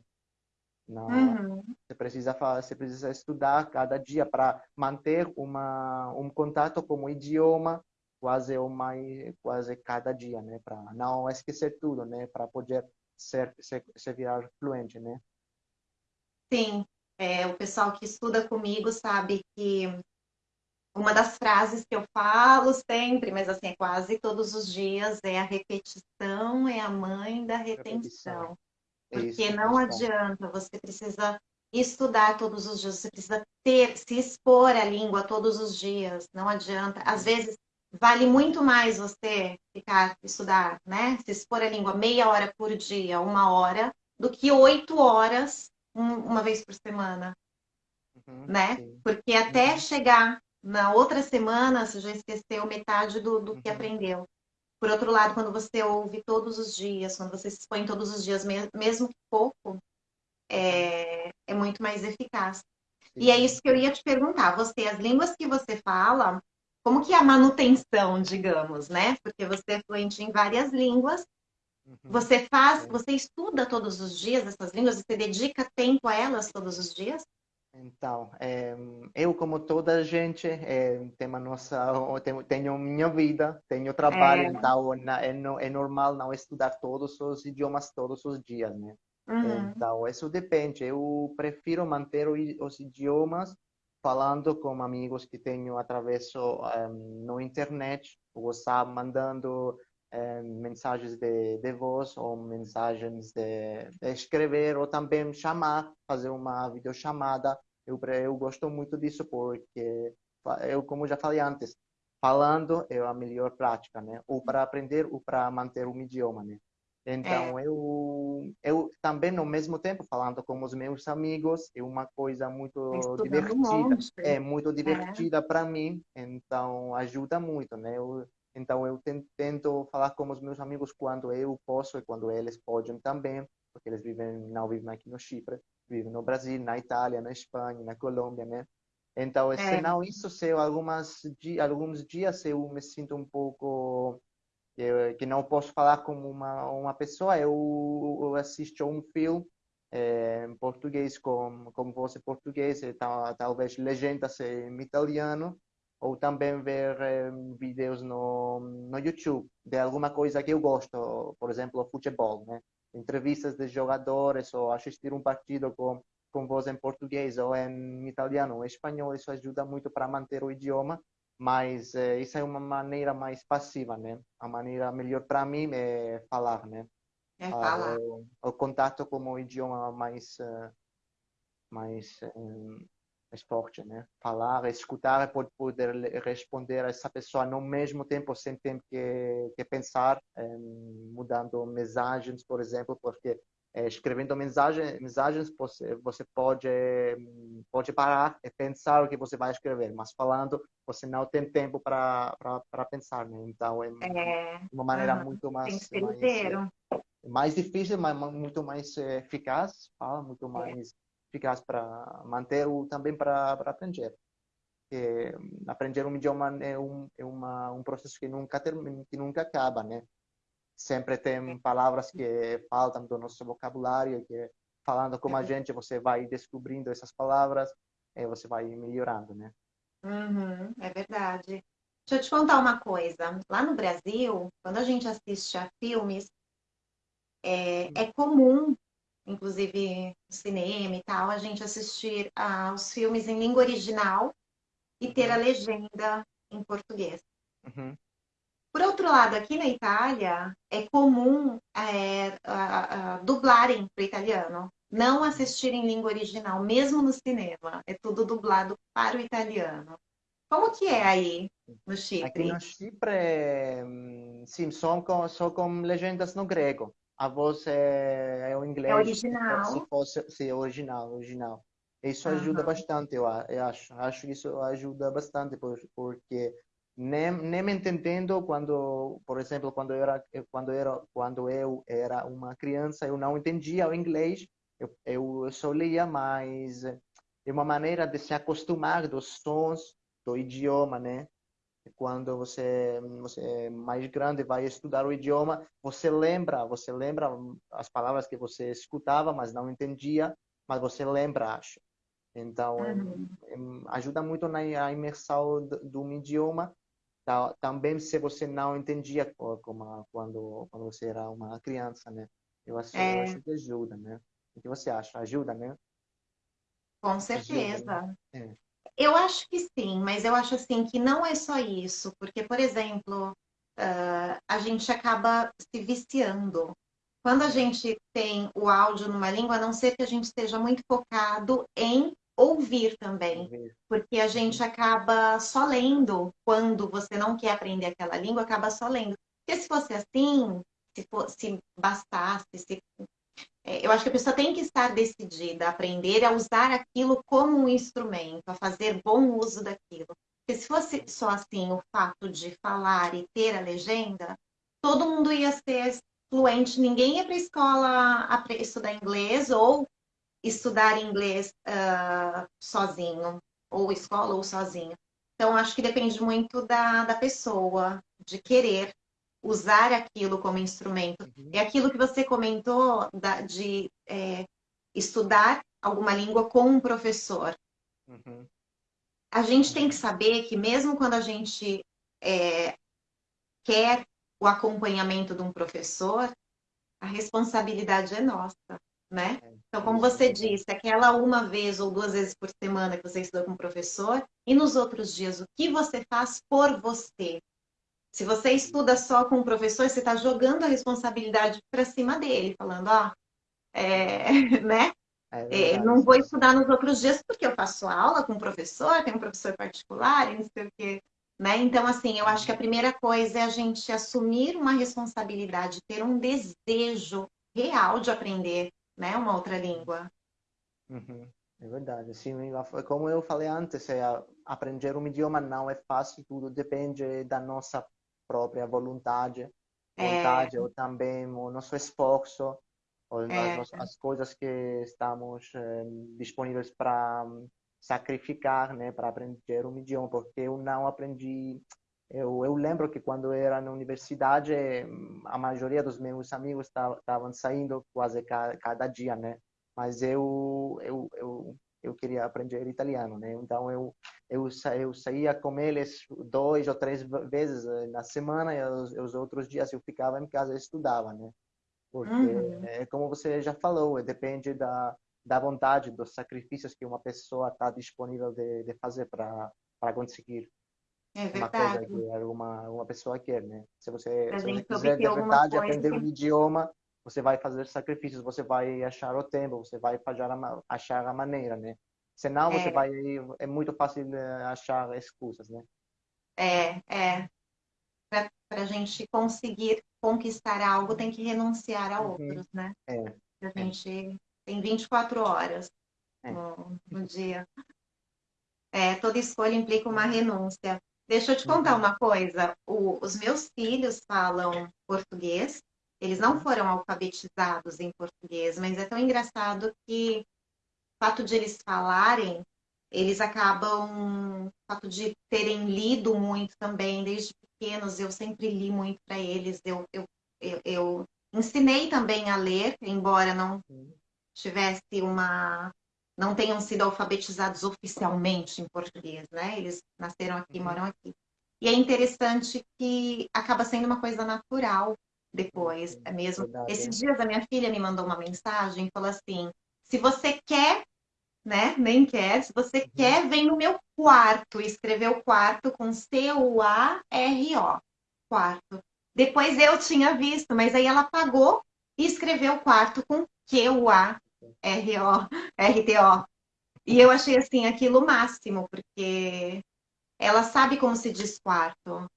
Não, Uhum. você precisa você precisa estudar cada dia para manter uma um contato com o idioma quase uma quase cada dia, né? Para não esquecer tudo, né? Para poder ser, ser, ser virar fluente, né? Sim, é, o pessoal que estuda comigo sabe que uma das frases que eu falo sempre, mas assim, é quase todos os dias, é a repetição é a mãe da retenção. É Porque isso, não adianta, você precisa estudar todos os dias, você precisa ter, se expor à língua todos os dias, não adianta. Às vezes vale muito mais você ficar estudar, né? Se expor à língua meia hora por dia, uma hora, do que oito horas um, uma vez por semana, Uhum. né? Sim. Porque até Uhum. chegar na outra semana, você já esqueceu metade do, do que Uhum. aprendeu. Por outro lado, quando você ouve todos os dias, quando você se expõe todos os dias, mesmo que pouco, é, é muito mais eficaz. E é Sim. isso que eu ia te perguntar. Você, as línguas que você fala, como que é a manutenção, digamos, né? Porque você é fluente em várias línguas. Uhum. Você faz, você estuda todos os dias essas línguas? Você dedica tempo a elas todos os dias? Então, eh, eu como toda gente eh, tenho a nossa, tenho, tenho minha vida, tenho trabalho, É. então é, é normal não estudar todos os idiomas todos os dias, né? Uhum. Então, isso depende. Eu prefiro manter os idiomas falando com amigos que tenho através eh, no internet, WhatsApp, mandando eh, mensagens de, de voz ou mensagens de, de escrever ou também chamar, fazer uma videochamada. Eu, eu gosto muito disso porque eu, como já falei antes, falando é a melhor prática, né? Ou para aprender ou para manter um idioma, né? Então, eu, eu também, ao mesmo tempo, falando com os meus amigos, é uma coisa muito Estudando um divertida. É muito divertida para mim, então ajuda muito, né? Eu, então, eu ten- tento falar com os meus amigos quando eu posso e quando eles podem também, porque eles vivem, não vivem aqui no Chipre, vivem no Brasil, na Itália, na Espanha, na Colômbia, né? Então, É. senão isso, se eu, algumas, alguns dias eu me sinto um pouco eu, que não posso falar como uma uma pessoa, eu, eu assisto um filme eh, em português com com voz em português, e tal, talvez legendas em italiano, ou também ver eh, vídeos no no YouTube de alguma coisa que eu gosto, por exemplo, futebol, né? Entrevistas de jogadores ou assistir um partido com com voz em português ou em italiano ou em espanhol, isso ajuda muito para manter o idioma mas eh, isso é uma maneira mais passiva, né? A maneira melhor para mim é falar, né? É falar. o, o contato com o idioma mais, eh, mais, eh, é forte, né? Falar, escutar, pode poder responder a essa pessoa no mesmo tempo, sem ter que, que pensar, mudando mensagens, por exemplo, porque eh, escrevendo mensagem, mensagens você, você pode pode parar e pensar o que você vai escrever, mas falando você não tem tempo para pensar, né? Então é, é uma maneira uhum. muito mais mais, mais difícil, mas muito mais eficaz, fala muito é. mais eficaz para manter ou também para aprender. É, aprender um idioma é um é uma, um processo que nunca termina, que nunca acaba, né? Sempre tem palavras que faltam do nosso vocabulário, que falando com a gente você vai descobrindo essas palavras e você vai melhorando, né? Uhum, é verdade. Deixa eu te contar uma coisa. Lá no Brasil, quando a gente assiste a filmes, é, é comum inclusive no cinema e tal, a gente assistir aos filmes em língua original e ter a uhum. legenda em português. Uhum. Por outro lado, aqui na Itália, é comum é, a, a, dublarem para o italiano, não assistir em língua original, mesmo no cinema. É tudo dublado para o italiano. Como que é aí no Chipre? Aqui no Chipre, hum, sim, só com, só com legendas no grego a voz é, é o inglês. É original. Se fosse, sim, é original, original. Isso ajuda uhum. bastante, eu, eu acho. Acho que isso ajuda bastante, porque nem, nem me entendendo quando, por exemplo, quando eu era quando era quando eu era uma criança, eu não entendia o inglês. Eu, eu só lia, mas é uma maneira de se acostumar dos sons do idioma, né? quando você você é mais grande vai estudar o idioma você lembra você lembra as palavras que você escutava mas não entendia mas você lembra acho então uhum. ajuda muito na imersão do, um idioma também se você não entendia como quando quando você era uma criança né eu acho, é. eu acho que ajuda né o que você acha ajuda né com certeza ajuda, né? é. Eu acho que sim, mas eu acho assim que não é só isso, porque, por exemplo, uh, a gente acaba se viciando. Quando a gente tem o áudio numa língua, a não ser que a gente esteja muito focado em ouvir também, porque a gente acaba só lendo quando você não quer aprender aquela língua, acaba só lendo. Porque se fosse assim, se bastasse, se é, eu acho que a pessoa tem que estar decidida a aprender a usar aquilo como um instrumento, a fazer bom uso daquilo. Porque se fosse só assim o fato de falar e ter a legenda, todo mundo ia ser fluente, ninguém ia para a escola estudar inglês ou estudar inglês uh, sozinho, ou escola ou sozinho. Então, acho que depende muito da, da pessoa, de querer usar aquilo como instrumento. Uhum. É aquilo que você comentou da, de é, estudar alguma língua com um professor. Uhum. A gente tem que saber que mesmo quando a gente é, quer o acompanhamento de um professor, a responsabilidade é nossa, né? É, então, como você disse, aquela uma vez ou duas vezes por semana que você estuda com um professor, e nos outros dias, o que você faz por você? Se você estuda só com o professor, você está jogando a responsabilidade para cima dele, falando, ó, é, né? É, é não vou estudar nos outros dias porque eu faço aula com o professor, tem um professor particular, não sei o quê. Né? Então, assim, eu acho que a primeira coisa é a gente assumir uma responsabilidade, ter um desejo real de aprender né, uma outra língua. Uhum. É verdade, assim, como eu falei antes, é, aprender um idioma não é fácil, tudo depende da nossa própria vontade, vontade é. ou também o nosso esforço, ou é. as, as, coisas que estamos eh, disponíveis para sacrificar, né, para aprender um idioma, porque eu não aprendi. Eu, eu lembro que quando eu era na universidade, a maioria dos meus amigos estavam saindo quase cada, cada dia, né? Mas eu, eu, eu eu queria aprender italiano, né? Então eu eu, sa eu saía com eles dois ou três vezes eh, na semana e os, os outros dias eu ficava em casa e estudava, né? Porque uhum. é como você já falou, depende da da vontade, dos sacrifícios que uma pessoa está disponível de, de fazer para conseguir é uma coisa que uma uma pessoa quer, né? Se você, se você quiser de verdade aprender um idioma, você vai fazer sacrifícios, você vai achar o tempo, você vai achar a, achar a maneira, né? Senão você é. vai é muito fácil eh, achar excusas, né? É, é. Para a gente conseguir conquistar algo, tem que renunciar a uhum. outros, né? É. A gente tem 24 horas é. no, no dia. É, toda escolha implica uma renúncia. Deixa eu te contar uhum. uma coisa. O, os meus filhos falam português. Eles não uhum. foram alfabetizados em português, mas é tão engraçado que o fato de eles falarem, eles acabam, o fato de terem lido muito também, desde pequenos, eu sempre li muito para eles. Eu, eu, eu, eu, ensinei também a ler, embora não tivesse uma não tenham sido alfabetizados oficialmente em português, né? Eles nasceram aqui, uhum. moram aqui. E é interessante que acaba sendo uma coisa natural depois, é mesmo. Verdade, Esses dias a minha filha me mandou uma mensagem e falou assim: se você quer, né? Nem quer, se você uhum. quer, vem no meu quarto. E escreveu quarto com C-U-A-R-O. Quarto. Depois eu tinha visto, mas aí ela apagou e escreveu quarto com Q-U-A R-O, R-T-O. E eu achei assim aquilo o máximo, porque ela sabe como se diz quarto.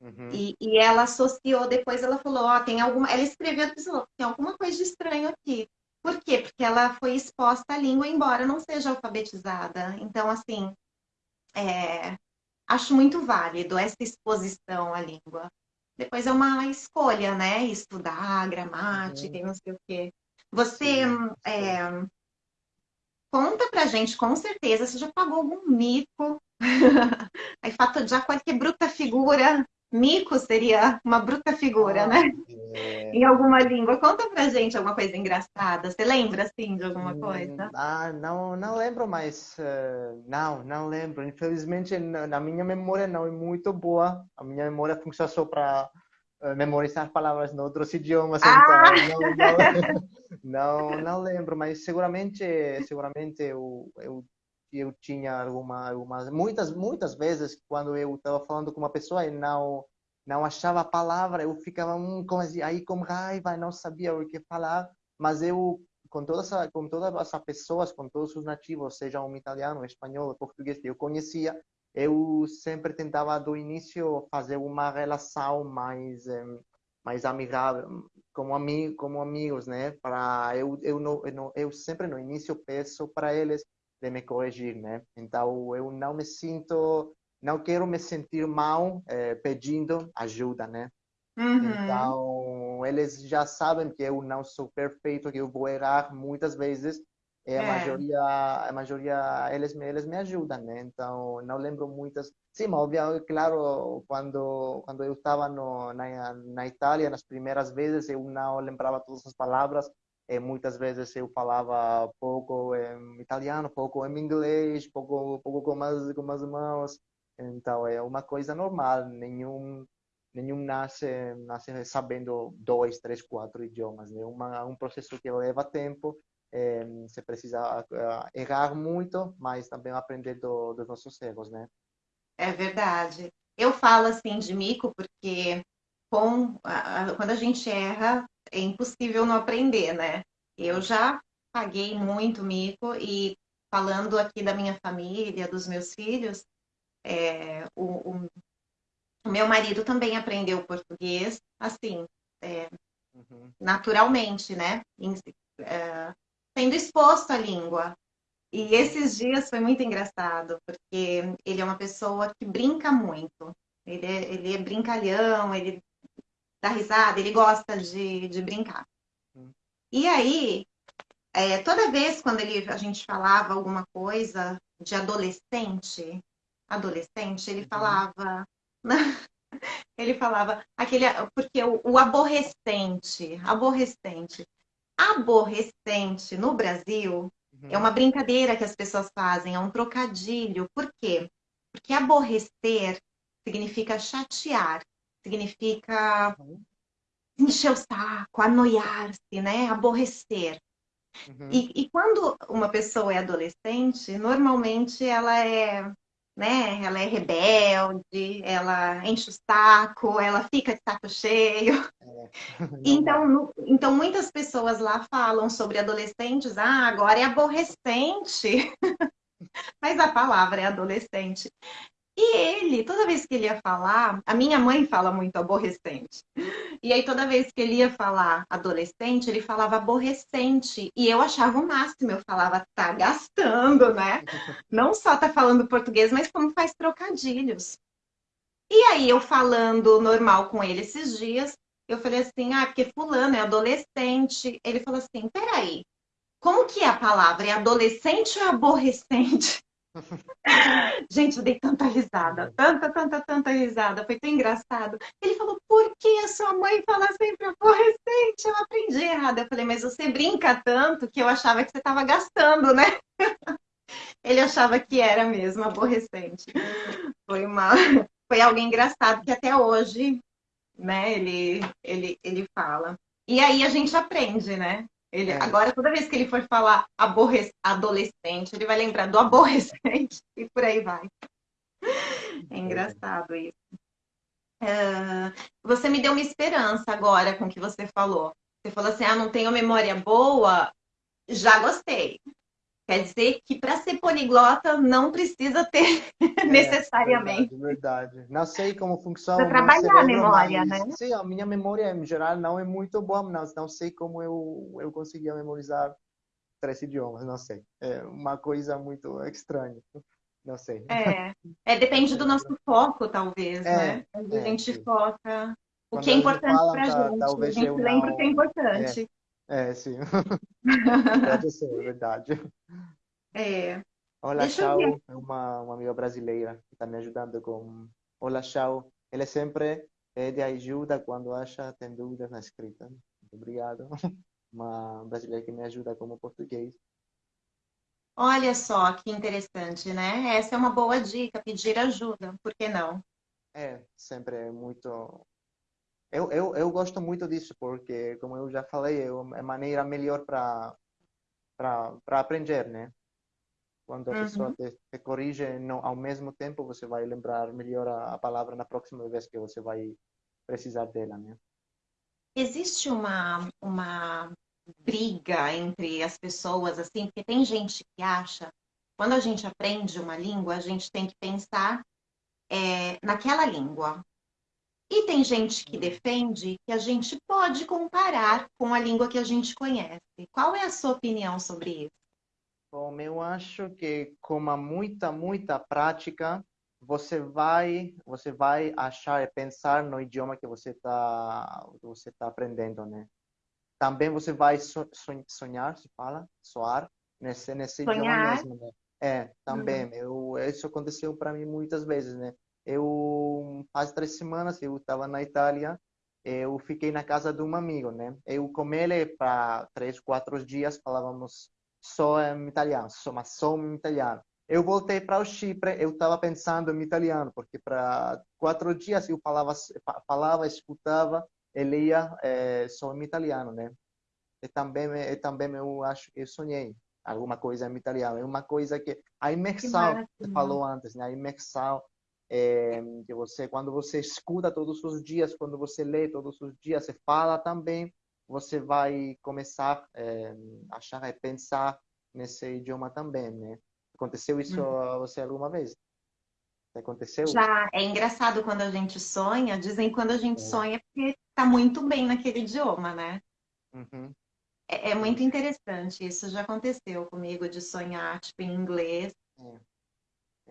Uhum. E, e, ela associou, depois ela falou, ó, oh, tem alguma. Ela escreveu falou, tem alguma coisa de estranho aqui. Por quê? Porque ela foi exposta à língua, embora não seja alfabetizada. Então, assim, é, acho muito válido essa exposição à língua. Depois é uma escolha, né? Estudar gramática uhum. e não sei o quê. Você é, conta pra gente, com certeza, você já pagou algum mico? Aí fato já qualquer bruta figura. Mico seria uma bruta figura, né? ah, né? É... Em alguma língua. Conta pra gente alguma coisa engraçada. Você lembra, assim, de alguma hum, coisa? Ah, não, não lembro mais. Uh, não, não lembro. Infelizmente, na minha memória não é muito boa. A minha memória funciona só para memorizar palavras em outros idiomas. Ah! Então, não, não, não, lembro, mas seguramente, seguramente eu, eu, eu tinha alguma, algumas, muitas, muitas vezes quando eu estava falando com uma pessoa e não, não achava a palavra, eu ficava hum, com, aí com raiva, não sabia o que falar, mas eu com todas com todas as pessoas, com todos os nativos, seja um italiano, um espanhol, português que eu conhecia, eu sempre tentava do início fazer uma relação mais mais amigável, como amigo, como amigos, né? Para eu eu, não, eu, não, eu sempre no início peço para eles de me corrigir, né? Então eu não me sinto, não quero me sentir mal eh, pedindo ajuda, né? Uhum. Então eles já sabem que eu não sou perfeito, que eu vou errar muitas vezes é, a é. maioria a maioria eles me eles me ajudam né? Então não lembro muitas. Sim mas obviamente claro quando quando eu estava no na, na Itália nas primeiras vezes eu não lembrava todas as palavras. E muitas vezes eu falava pouco em italiano pouco em inglês pouco pouco com as com as mãos. Então é uma coisa normal. Nenhum nenhum nasce nasce sabendo dois três quatro idiomas é uma um processo que leva tempo é, você precisa uh, errar muito, mas também aprender do, dos nossos erros, né? É verdade. Eu falo assim de mico porque com, a, quando a gente erra é impossível não aprender, né? Eu já paguei muito mico e falando aqui da minha família, dos meus filhos, é, o, o, o, meu marido também aprendeu português, assim, é, uhum. naturalmente, né? Em, é, sendo exposto à língua. E esses dias foi muito engraçado, porque ele é uma pessoa que brinca muito. Ele é, ele é brincalhão, ele dá risada, ele gosta de, de brincar. Hum. E aí, é, toda vez quando ele, a gente falava alguma coisa de adolescente, adolescente, ele uhum. falava. ele falava aquele porque o, o aborrecente, aborrecente aborrecente no Brasil uhum. é uma brincadeira que as pessoas fazem, é um trocadilho. Por quê? Porque aborrecer significa chatear, significa uhum. encher o saco, anoiar-se, né? Aborrecer. Uhum. E, e, quando uma pessoa é adolescente, normalmente ela é né? Ela é rebelde, ela enche o saco, ela fica de saco cheio. É. Então, então, muitas pessoas lá falam sobre adolescentes, ah, agora é aborrecente. Mas a palavra é adolescente. E ele, toda vez que ele ia falar, a minha mãe fala muito aborrecente. E aí, toda vez que ele ia falar adolescente, ele falava aborrecente. E eu achava o máximo, eu falava, tá gastando, né? Não só tá falando português, mas como faz trocadilhos. E aí, eu falando normal com ele esses dias, eu falei assim, ah, porque fulano é adolescente. Ele falou assim, peraí, como que é a palavra? É adolescente ou é aborrecente? Gente, eu dei tanta risada, tanta, tanta, tanta risada, foi tão engraçado. Ele falou, por que a sua mãe fala sempre aborrecente? Eu aprendi errado. Eu falei, mas você brinca tanto que eu achava que você estava gastando, né? Ele achava que era mesmo aborrecente. Foi uma, foi algo engraçado que até hoje, né, ele, ele, ele fala. E aí a gente aprende, né? Ele, é. Agora, toda vez que ele for falar aborre... adolescente, ele vai lembrar do aborrecente e por aí vai. É engraçado isso. Uh, você me deu uma esperança agora com o que você falou. Você falou assim: ah, não tenho memória boa. Já gostei. Quer dizer que para ser poliglota não precisa ter é, necessariamente. Verdade, verdade. Não sei como funciona. Para trabalhar a memória, mas, né? Sim, a minha memória em geral não é muito boa, mas não sei como eu, eu conseguia memorizar três idiomas, não sei. É uma coisa muito estranha. Não sei. É, é depende do nosso foco, talvez, é, né? A é, gente sim. foca o Quando que é importante para a gente. Talvez a gente lembra o que é importante. É, sim. Pode ser, é verdade. É. Olá, Chau é uma, uma amiga brasileira que está me ajudando com. Olá, Chau. Ela sempre pede ajuda quando acha tem dúvidas na escrita. Muito obrigado. Uma brasileira que me ajuda como português. Olha só que interessante, né? Essa é uma boa dica, pedir ajuda, por que não? É, sempre é muito eu, eu, eu gosto muito disso, porque, como eu já falei, é a maneira melhor para aprender, né? Quando a uhum. pessoa te, te corrige não, ao mesmo tempo, você vai lembrar melhor a, a palavra na próxima vez que você vai precisar dela, né? Existe uma, uma briga entre as pessoas, assim, porque tem gente que acha, quando a gente aprende uma língua, a gente tem que pensar é, naquela língua. E tem gente que defende que a gente pode comparar com a língua que a gente conhece. Qual é a sua opinião sobre isso? Bom, eu acho que com muita, muita prática, você vai, você vai achar e pensar no idioma que você está, você tá aprendendo, né? Também você vai sonhar, se fala, soar nesse, nesse idioma mesmo, né? É, também. Uhum. Eu, isso aconteceu para mim muitas vezes, né? Eu faz três semanas eu estava na Itália eu fiquei na casa de um amigo né? Eu com ele para três quatro dias falávamos só em italiano só mas só em italiano. Eu voltei para o Chipre eu estava pensando em italiano porque para quatro dias eu falava falava escutava ele ia é, só em italiano né? E também e também eu acho que eu sonhei alguma coisa em italiano. É uma coisa que a imersão que você falou antes né? A imersão é, que você quando você escuta todos os dias, quando você lê todos os dias, você fala também, você vai começar é, a achar e pensar nesse idioma também, né? Aconteceu isso uhum. a você alguma vez? Aconteceu? Já, é engraçado quando a gente sonha, dizem quando a gente é. sonha porque está muito bem naquele idioma, né? Uhum. É, é, muito interessante, isso já aconteceu comigo, de sonhar, tipo, em inglês. É.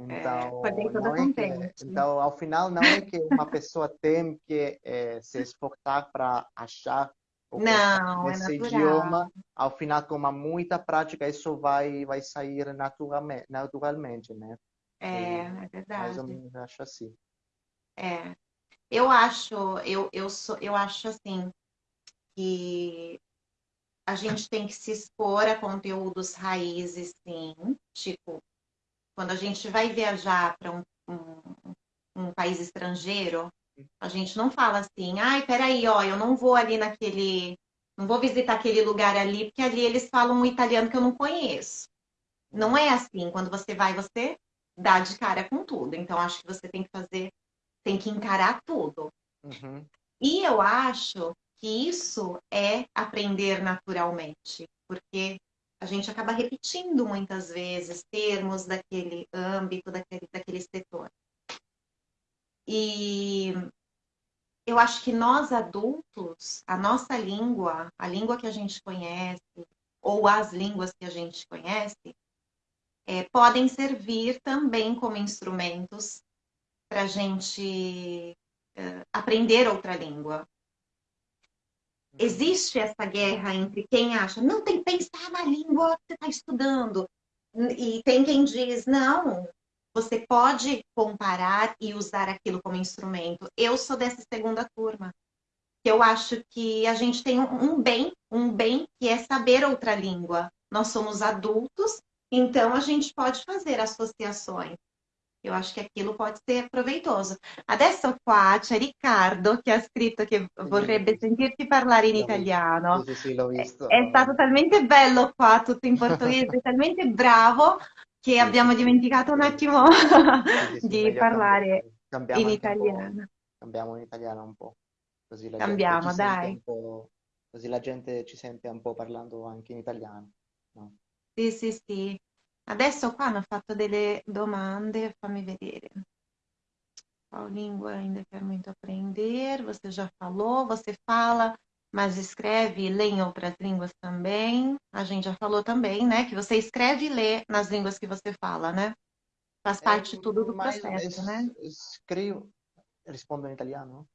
Então, é, não é que, então, ao final, não é que uma pessoa tem que é, se esforçar para achar não, esse é idioma. Ao final, com uma muita prática, isso vai vai sair naturalmente, naturalmente né? É, é verdade. Mais ou menos acho assim. É. Eu acho, eu, eu, sou, eu acho assim, que a gente tem que se expor a conteúdos raízes, sim, tipo quando a gente vai viajar para um, um, um, país estrangeiro, a gente não fala assim, ai, peraí, ó, eu não vou ali naquele. Não vou visitar aquele lugar ali, porque ali eles falam um italiano que eu não conheço. Não é assim. Quando você vai, você dá de cara com tudo. Então, acho que você tem que fazer, tem que encarar tudo. Uhum. E eu acho que isso é aprender naturalmente, porque a gente acaba repetindo muitas vezes termos daquele âmbito, daquele, daquele setor. E eu acho que nós adultos, a nossa língua, a língua que a gente conhece, ou as línguas que a gente conhece, é, podem servir também como instrumentos para a gente é, aprender outra língua. Existe essa guerra entre quem acha, não tem que pensar na língua que você está estudando, e tem quem diz, não, você pode comparar e usar aquilo como instrumento. Eu sou dessa segunda turma. Eu acho que a gente tem um bem, um bem que é saber outra língua. Nós somos adultos, então a gente pode fazer associações. Eu acho che aquilo pode ser proveitoso. Adesso qua c'è Riccardo che ha scritto che vorrebbe sentirti parlare in italiano. Sì, sì, l'ho visto. È, è stato talmente bello qua, tutto in portoghese, talmente bravo che sì, abbiamo dimenticato un attimo di parlare in italiano. Cambiamo in italiano un po', così la Cambiamo, dai. così la gente ci sente un po' parlando anche in italiano. No? Sì, sì, sì. Adesso qua hanno fatto delle domande, fammi vedere. Qual língua ainda quero muito aprender? Você já falou, você fala, mas escreve e lê em outras línguas também. A gente já falou também, né? Que você escreve e lê nas línguas que você fala, né? Faz parte é, tudo do processo, né? Escrevo, rispondo em italiano?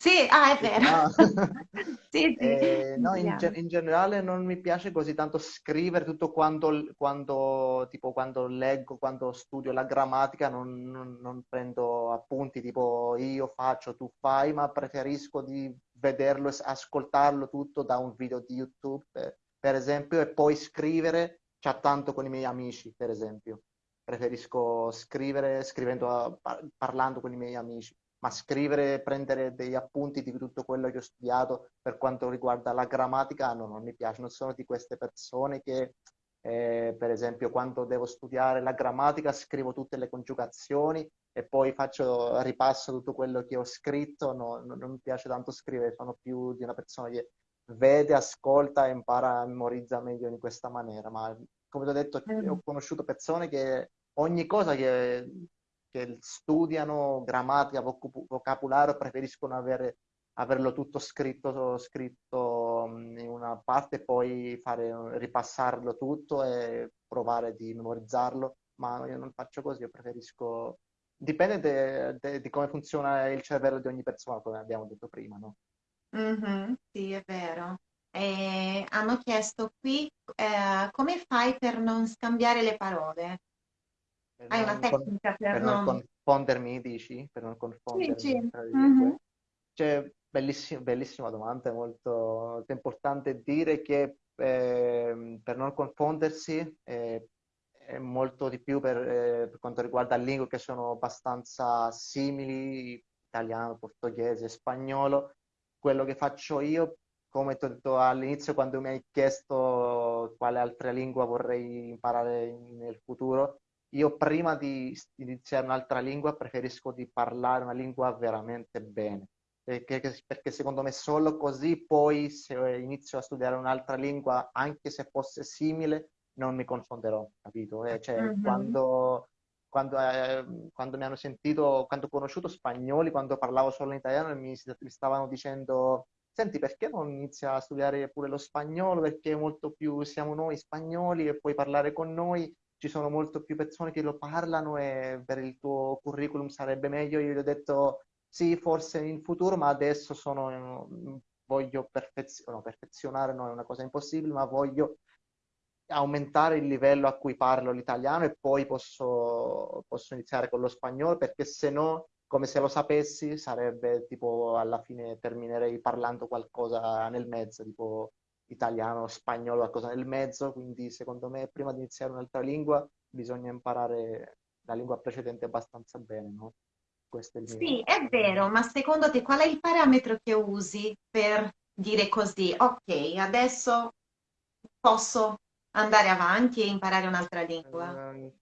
Sì, ah, è vero. Ah. sì, sì. Eh, no, in, in, generale non mi piace così tanto scrivere tutto quanto, quando, tipo, quando leggo, quando studio la grammatica, non, non, non, prendo appunti tipo io faccio, tu fai, ma preferisco di vederlo e ascoltarlo tutto da un video di YouTube, per, per esempio, e poi scrivere chattando con i miei amici, per esempio. Preferisco scrivere scrivendo, parlando con i miei amici ma scrivere, prendere degli appunti di tutto quello che ho studiato per quanto riguarda la grammatica, no, non mi piace. Non sono di queste persone che, eh, per esempio, quando devo studiare la grammatica scrivo tutte le congiugazioni e poi faccio, ripasso tutto quello che ho scritto. No, non, non mi piace tanto scrivere, sono più di una persona che vede, ascolta e impara, memorizza meglio in questa maniera. Ma come ti ho detto, mm. ho conosciuto persone che ogni cosa che che studiano grammatica, vocabolario, preferiscono avere, averlo tutto scritto, scritto in una parte e poi fare, ripassarlo tutto e provare di memorizzarlo, ma io non faccio così, io preferisco... Dipende de, de, di come funziona il cervello di ogni persona, come abbiamo detto prima, no? Mm-hmm, sì, è vero. E hanno chiesto qui eh, come fai per non scambiare le parole? Hai una tecnica per, per non... non confondermi, dici? Per non confondermi sì, sì. Mm-hmm. Cioè, bellissima, bellissima domanda, molto importante dire che eh, per non confondersi eh, è molto di più per, eh, per quanto riguarda lingue che sono abbastanza simili, italiano, portoghese, spagnolo. Quello che faccio io, come ti ho detto all'inizio quando mi hai chiesto quale altra lingua vorrei imparare nel futuro, io prima di iniziare un'altra lingua preferisco di parlare una lingua veramente bene, perché, perché, secondo me solo così poi se inizio a studiare un'altra lingua, anche se fosse simile, non mi confonderò, capito? Eh, cioè, mm-hmm. quando, quando, eh, quando, mi hanno sentito, quando ho conosciuto spagnoli, quando parlavo solo in italiano, mi, mi stavano dicendo senti perché non inizia a studiare pure lo spagnolo, perché molto più siamo noi spagnoli e puoi parlare con noi ci sono molto più persone che lo parlano e per il tuo curriculum sarebbe meglio. Io gli ho detto sì, forse in futuro, ma adesso sono, voglio perfezionare, no, perfezionare non è una cosa impossibile, ma voglio aumentare il livello a cui parlo l'italiano e poi posso, posso iniziare con lo spagnolo perché se no, come se lo sapessi, sarebbe tipo alla fine terminerei parlando qualcosa nel mezzo, tipo italiano, spagnolo, qualcosa nel mezzo, quindi secondo me prima di iniziare un'altra lingua bisogna imparare la lingua precedente abbastanza bene, no? Questo è il mio... Sì, è vero, ma secondo te qual è il parametro che usi per dire così, ok, adesso posso andare avanti e imparare un'altra lingua? Uh,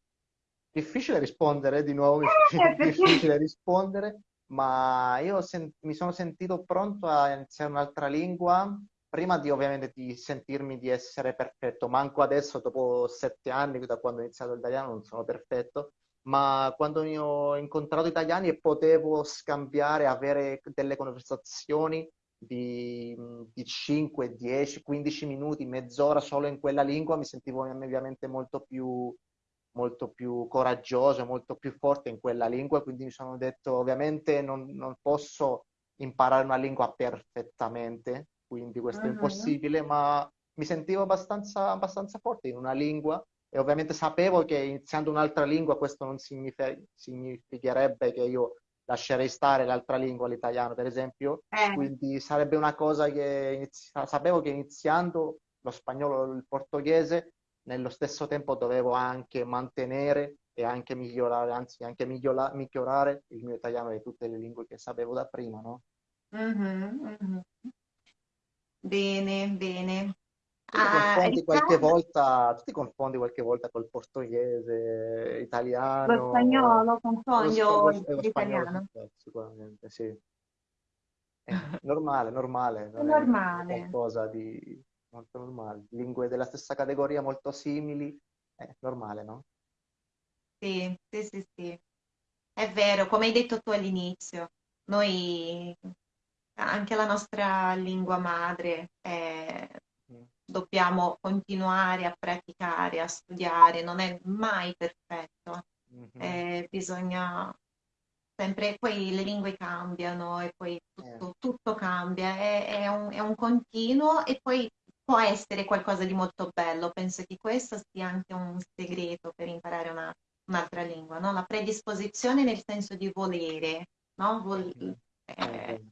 difficile rispondere, di nuovo, eh, difficile rispondere, ma io mi sono sentito pronto a iniziare un'altra lingua prima di ovviamente di sentirmi di essere perfetto, manco adesso dopo sette anni da quando ho iniziato l'italiano non sono perfetto, ma quando ho incontrato italiani e potevo scambiare, avere delle conversazioni di, di 5, 10, 15 minuti, mezz'ora solo in quella lingua, mi sentivo ovviamente molto più, molto più coraggioso, molto più forte in quella lingua, quindi mi sono detto ovviamente non, non posso imparare una lingua perfettamente, quindi questo è impossibile, ma mi sentivo abbastanza, abbastanza forte in una lingua e ovviamente sapevo che iniziando un'altra lingua questo non significa, significherebbe che io lascerei stare l'altra lingua, l'italiano per esempio, eh. quindi sarebbe una cosa che inizia, sapevo che iniziando lo spagnolo e il portoghese nello stesso tempo dovevo anche mantenere e anche migliorare, anzi anche migliora, migliorare il mio italiano e tutte le lingue che sapevo da prima, no? Mm-hmm, mm-hmm. Bene, bene. Tu ti, confondi qualche volta, tu ti confondi qualche volta col portoghese, italiano? Lo spagnolo, confondo l'italiano. Sicuramente, sì. È normale, normale. È normale. È qualcosa di molto normale. Lingue della stessa categoria molto simili, è normale, no? Sì, sì, sì, sì. È vero, come hai detto tu all'inizio, noi anche la nostra lingua madre è dobbiamo continuare a praticare, a studiare, non è mai perfetto. Mm-hmm. Eh, bisogna sempre, poi le lingue cambiano e poi tutto, eh. tutto cambia, è, è, un, è, un, continuo e poi può essere qualcosa di molto bello. Penso che questo sia anche un segreto per imparare una, un'altra lingua, no? la predisposizione nel senso di volere, no? Vol- mm-hmm. eh,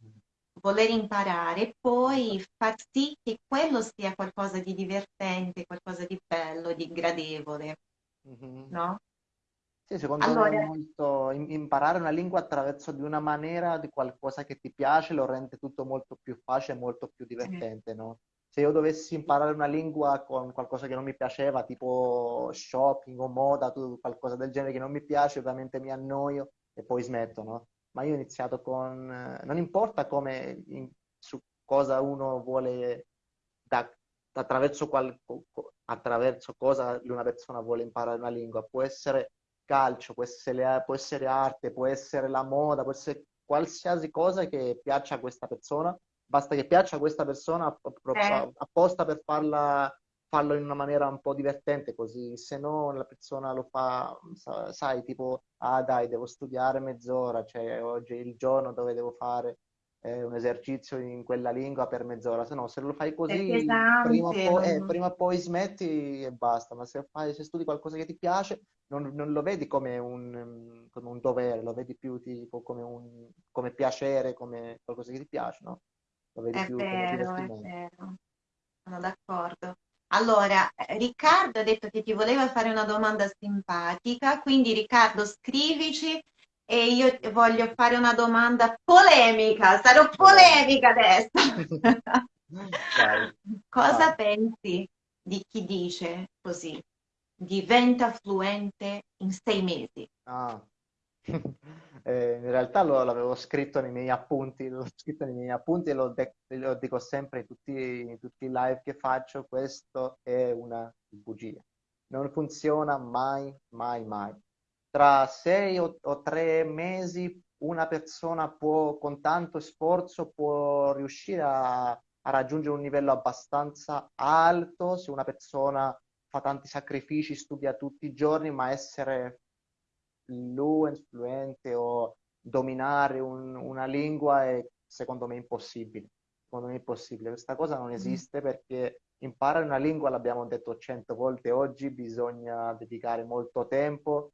voler imparare poi far sì che quello sia qualcosa di divertente, qualcosa di bello, di gradevole, mm-hmm. no? Sì, secondo allora... me è molto imparare una lingua attraverso di una maniera di qualcosa che ti piace lo rende tutto molto più facile e molto più divertente, sì. no? Se io dovessi imparare una lingua con qualcosa che non mi piaceva, tipo shopping o moda, qualcosa del genere che non mi piace, ovviamente mi annoio e poi smetto, no? Ma io ho iniziato con... non importa come, in, su cosa uno vuole, da, attraverso, qual, attraverso cosa una persona vuole imparare una lingua, può essere calcio, può essere, può essere arte, può essere la moda, può essere qualsiasi cosa che piaccia a questa persona, basta che piaccia a questa persona eh. apposta per farla farlo in una maniera un po' divertente così, se no la persona lo fa, sai, tipo, ah dai, devo studiare mezz'ora, cioè oggi è il giorno dove devo fare eh, un esercizio in quella lingua per mezz'ora, se no se lo fai così prima o, poi, eh, prima o, poi, smetti e basta, ma se, fai, se studi qualcosa che ti piace non, non lo vedi come un, come un, dovere, lo vedi più tipo come un come piacere, come qualcosa che ti piace, no? Lo vedi è più vero, come divertimento. È vero. Sono d'accordo. Allora, Riccardo ha detto che ti voleva fare una domanda simpatica, quindi Riccardo scrivici e io voglio fare una domanda polemica, sarò polemica adesso. Cosa pensi di chi dice così? Diventa fluente in sei mesi. Ah. Eh, in realtà lo, l'avevo scritto nei miei appunti, l'ho scritto nei miei appunti e lo, de- lo dico sempre in tutti, in tutti, i live che faccio, questo è una bugia. Non funziona mai, mai, mai. Tra sei o, o tre mesi una persona può, con tanto sforzo, può riuscire a, a raggiungere un livello abbastanza alto se una persona fa tanti sacrifici, studia tutti i giorni, ma essere fluent, fluente o dominare un, una lingua è secondo me impossibile. Secondo me impossibile. Questa cosa non mm. esiste perché imparare una lingua, l'abbiamo detto cento volte oggi, bisogna dedicare molto tempo,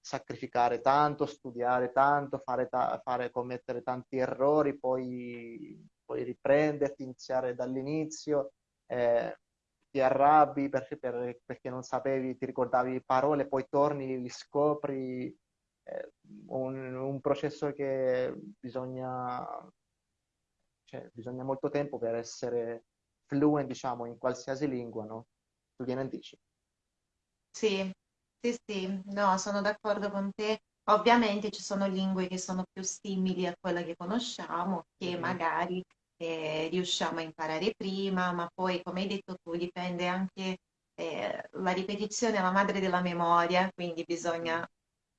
sacrificare tanto, studiare tanto, fare, ta- fare commettere tanti errori, poi, poi riprenderti, iniziare dall'inizio. Eh, ti arrabbi perché, per, perché non sapevi, ti ricordavi parole, poi torni, li scopri, eh, un, un, processo che bisogna, cioè, bisogna molto tempo per essere fluent, diciamo, in qualsiasi lingua, no? Tu che ne dici? Sì, sì, sì, no, sono d'accordo con te. Ovviamente ci sono lingue che sono più simili a quella che conosciamo, che mm-hmm. magari eh, riusciamo a imparare prima, ma poi, come hai detto tu, dipende anche eh, la ripetizione è la madre della memoria, quindi bisogna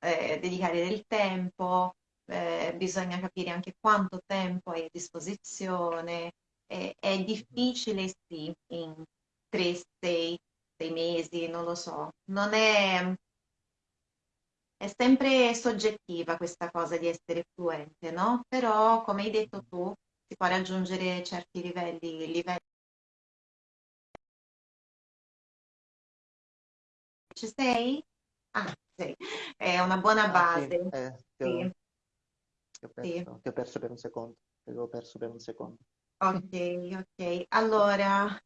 eh, dedicare del tempo, eh, bisogna capire anche quanto tempo hai a disposizione. è difficile, sì, in tre, sei, sei mesi, non lo so. Non è, è sempre soggettiva questa cosa di essere fluente, no? Però, come hai detto tu, si può raggiungere certi livelli, livelli Ci sei? Ah, sì, è una buona Ah sì, base. eh, ti Sì, ho, ti ho sì. perso, ti ho perso per un secondo, ti avevo perso per un secondo. Ok, ok. Allora,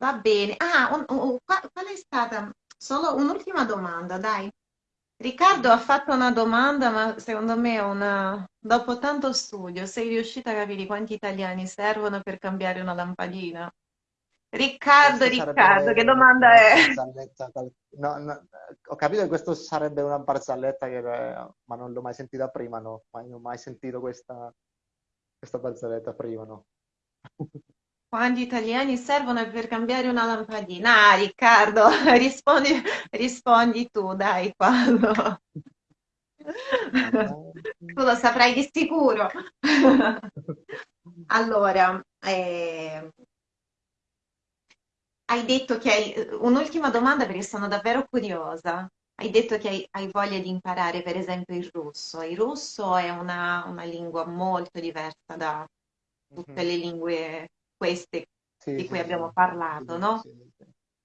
va bene. Ah, un- un- qua- qual è stata? Solo un'ultima domanda, dai. Riccardo ha fatto una domanda, ma secondo me è una... Dopo tanto studio, sei riuscita a capire quanti italiani servono per cambiare una lampadina? Riccardo, Questo Riccardo, che domanda è? no, no, ho capito che questo sarebbe una barzelletta, che, ma non l'ho mai sentita prima, no. Mai- non ho mai sentito questa, questa barzelletta prima, no. Quanti italiani servono per cambiare una lampadina? Ah, Riccardo, rispondi, rispondi tu, dai, quando. Tu lo saprai di sicuro. Allora, eh, hai detto che hai... Un'ultima domanda perché sono davvero curiosa. Hai detto che hai, hai voglia di imparare, per esempio, il russo. Il russo è una, una lingua molto diversa da tutte mhm. le lingue queste Sì, di cui sì, abbiamo parlato, no?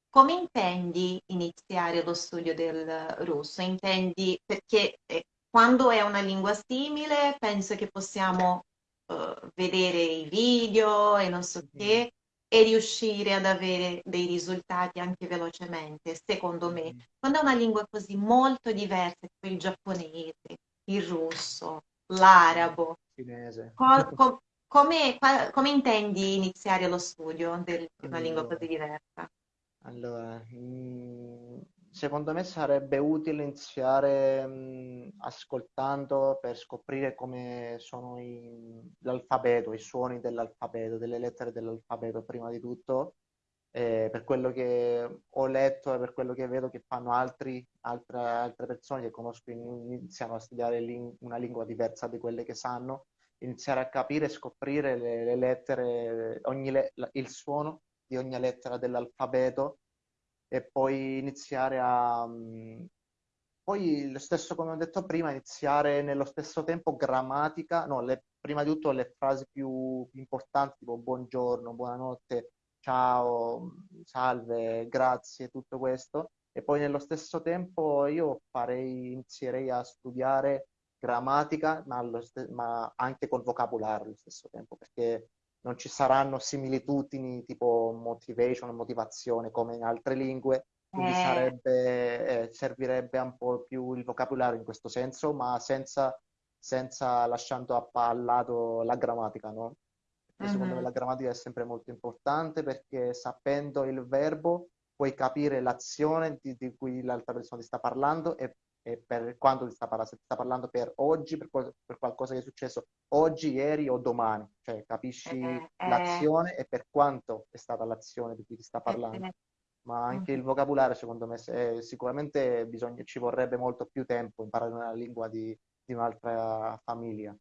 Come intendi iniziare lo studio del russo? Intendi perché eh, quando è una lingua simile, penso che possiamo eh, vedere i video e non so Mhm, che e riuscire ad avere dei risultati anche velocemente, secondo me. mhm. Quando è una lingua così molto diversa, tipo il giapponese, il russo, l'arabo, Cinese. co- co- come, come intendi iniziare lo studio del- di una lingua così diversa? Allora, mm, secondo me sarebbe utile iniziare mm, ascoltando per scoprire come sono i- l'alfabeto, i suoni dell'alfabeto, delle lettere dell'alfabeto prima di tutto, Eh, per quello che ho letto e per quello che vedo che fanno altri, altre, altre persone che conosco, in- iniziano a studiare lin- una lingua diversa di quelle che sanno, iniziare a capire e scoprire le, le lettere, le- il suono di ogni lettera dell'alfabeto e poi iniziare a... mm, Poi lo stesso come ho detto prima, iniziare nello stesso tempo grammatica, no, le- prima di tutto le frasi più importanti, tipo buongiorno, buonanotte, ciao, salve, grazie, tutto questo. E poi nello stesso tempo io farei, inizierei a studiare grammatica, ma, ste- ma anche col vocabolario allo stesso tempo, perché non ci saranno similitudini tipo motivation, motivazione come in altre lingue, quindi Eh, sarebbe, eh, servirebbe un po' più il vocabolario in questo senso, ma senza, senza lasciando a a lato la grammatica, no? Perché secondo me mhm, la grammatica è sempre molto importante perché sapendo il verbo puoi capire l'azione di, di cui l'altra persona ti sta parlando e, e per quanto ti sta parlando, se ti sta parlando per oggi, per, per qualcosa che è successo oggi, ieri o domani, cioè capisci eh, eh, l'azione e per quanto è stata l'azione di cui ti sta eh, parlando eh, ma anche il mhm, vocabolario, secondo me, se- sicuramente bisogna- ci vorrebbe molto più tempo imparare una lingua di, di un'altra famiglia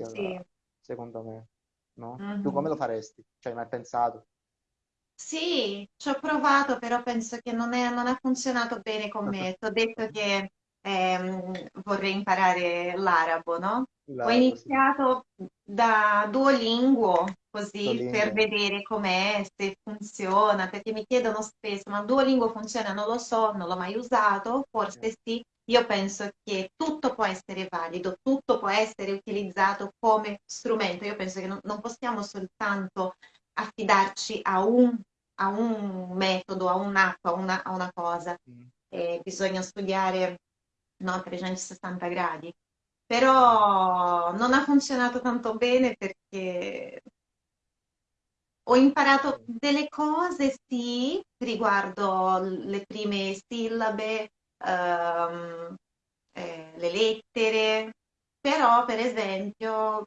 Sì, linguistica, secondo me, no? Tu come lo faresti? Ci hai mai pensato? Sì, ci ho provato, però penso che non è- non ha funzionato bene con me. Ti ho detto che ehm, vorrei imparare l'arabo, no? Ho iniziato da Duolingo, così per Duolingo. vedere com'è, se funziona, perché mi chiedono spesso, ma Duolingo funziona? Non lo so, non l'ho mai usato, Eh, forse sì. Io penso che tutto può essere valido, tutto può essere utilizzato come strumento. Io penso che non non possiamo soltanto affidarci a un a un metodo, a un'app, a una, a una cosa. mm, E bisogna studiare no, a 360 gradi. Però non ha funzionato tanto bene perché ho imparato delle cose, sì, riguardo le prime sillabe, ehm, eh, le lettere, però per esempio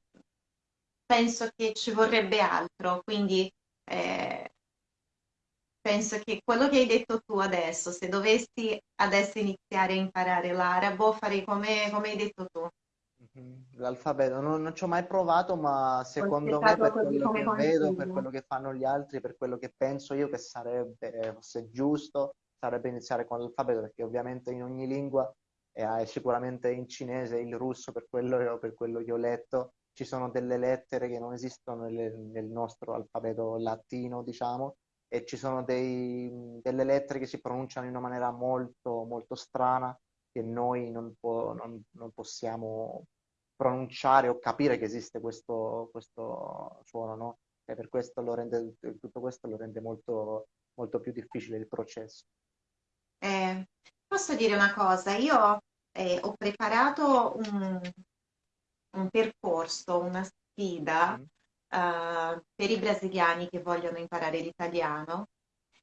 penso che ci vorrebbe altro, quindi eh, penso che quello che hai detto tu adesso, se dovessi adesso iniziare a imparare l'arabo, farei come, come hai detto tu. Mhm. L'alfabeto non, non ci ho mai provato, ma secondo me per quello che vedo, per quello che fanno gli altri, per quello che penso io che sarebbe, fosse giusto, sarebbe iniziare con l'alfabeto, perché ovviamente in ogni lingua, e sicuramente in cinese, il russo, per quello, per quello che ho letto, ci sono delle lettere che non esistono nel, nel nostro alfabeto latino, diciamo, e ci sono dei- delle lettere che si pronunciano in una maniera molto, molto strana che noi non, po- non- non possiamo pronunciare o capire che esiste questo, questo suono, no? E per questo lo rende, tutto questo lo rende molto, molto più difficile il processo. Eh, posso dire una cosa? Io eh, ho preparato un, un percorso, una sfida Mhm, eh, per i brasiliani che vogliono imparare l'italiano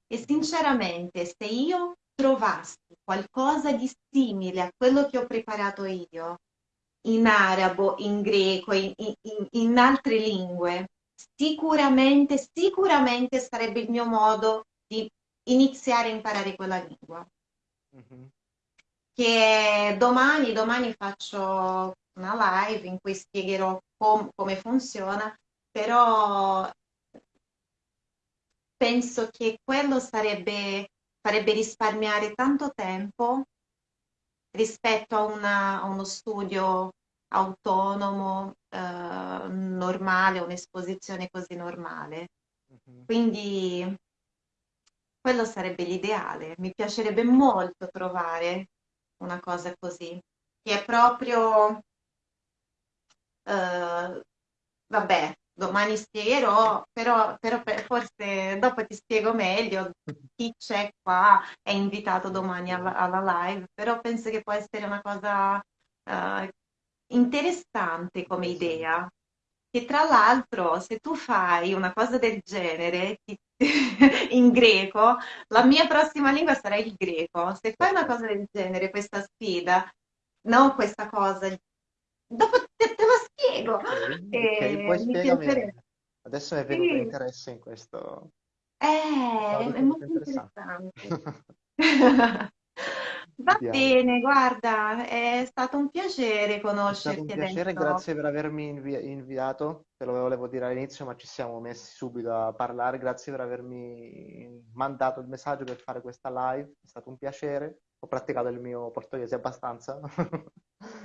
e sinceramente se io trovassi qualcosa di simile a quello che ho preparato io in arabo, in greco, in, in- in- altre lingue, sicuramente, sicuramente sarebbe il mio modo di iniziare a imparare quella lingua mhm. che domani, domani faccio una live in cui spiegherò com- come funziona, però penso che quello sarebbe, farebbe risparmiare tanto tempo rispetto a, una- a uno studio autonomo, eh, normale, un'esposizione così normale. Mhm. Quindi quello sarebbe l'ideale. Mi piacerebbe molto trovare una cosa così, che è proprio Eh, vabbè, domani spiegherò, però, però per- forse dopo ti spiego meglio chi c'è qua è invitato domani alla, alla live, però penso che può essere una cosa eh, interessante come idea. Che tra l'altro, se tu fai una cosa del genere ti- in greco, la mia prossima lingua sarà il greco. Se fai una cosa Perfetto. del genere, questa sfida, non questa cosa, dopo te, te lo spiego. Ok, ok, poi mi spiegami. Adesso mi è venuto Sì, interesse in questo. eh, è tutto molto interessante. interessante. Va Vediamo. bene, guarda, è stato un piacere È stato un conoscerti piacere, adesso. grazie per avermi invi- inviato. Te lo volevo dire all'inizio, ma ci siamo messi subito a parlare. Grazie per avermi mandato il messaggio per fare questa live. È stato un piacere. Ho praticato il mio portoghese abbastanza.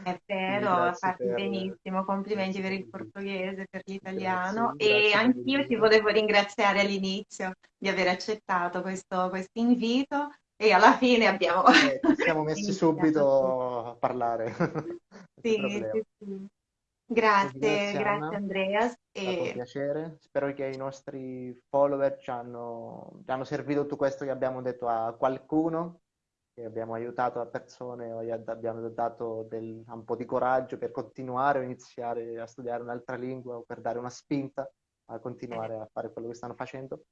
È vero, parli per, benissimo, complimenti per il portoghese, per l'italiano. Grazie, e grazie per anch'io ti volevo ringraziare all'inizio di aver accettato questo questo invito e alla fine abbiamo Eh, ci siamo messi subito a parlare, Sì, sì, sì. Grazie, grazie grazie Anna, è Andreas stato un e piacere. Spero che i nostri follower ci hanno, ci hanno servito tutto questo che abbiamo detto a qualcuno, abbiamo aiutato a persone abbiamo dato del- un po' di coraggio per continuare o iniziare a studiare un'altra lingua o per dare una spinta a continuare a fare quello che stanno facendo.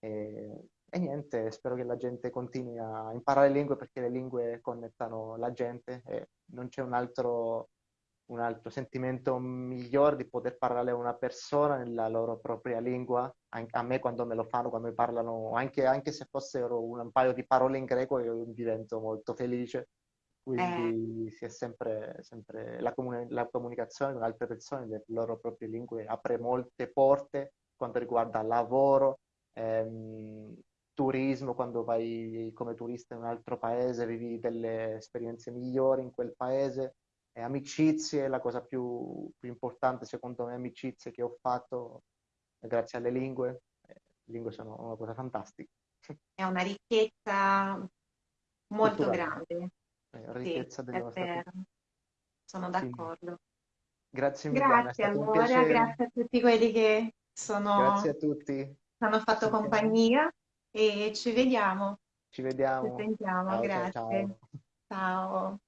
E, e niente, spero che la gente continui a imparare lingue perché le lingue connettano la gente e non c'è un altro, un altro sentimento migliore di poter parlare a una persona nella loro propria lingua. A me quando me lo fanno, quando mi parlano, anche, anche se fossero un, paio di parole in greco, io divento molto felice. eh, Quindi si è sempre, sempre la, comuni- la comunicazione con altre persone nelle loro proprie lingue apre molte porte quanto riguarda lavoro, ehm, turismo, quando vai come turista in un altro paese, vivi delle esperienze migliori in quel paese, e amicizie, la cosa più, più importante secondo me, amicizie che ho fatto eh, grazie alle lingue. Eh, Le lingue sono una cosa fantastica, è una ricchezza molto culturale, grande. eh, Sì, ricchezza della è nostra sono Quindi, d'accordo. grazie mille Grazie allora, grazie a tutti quelli che Grazie sono, a tutti. hanno Ci fatto sentiamo. compagnia e ci vediamo, Ci ci vediamo. sentiamo, Ciao ciao grazie. ciao. Ciao.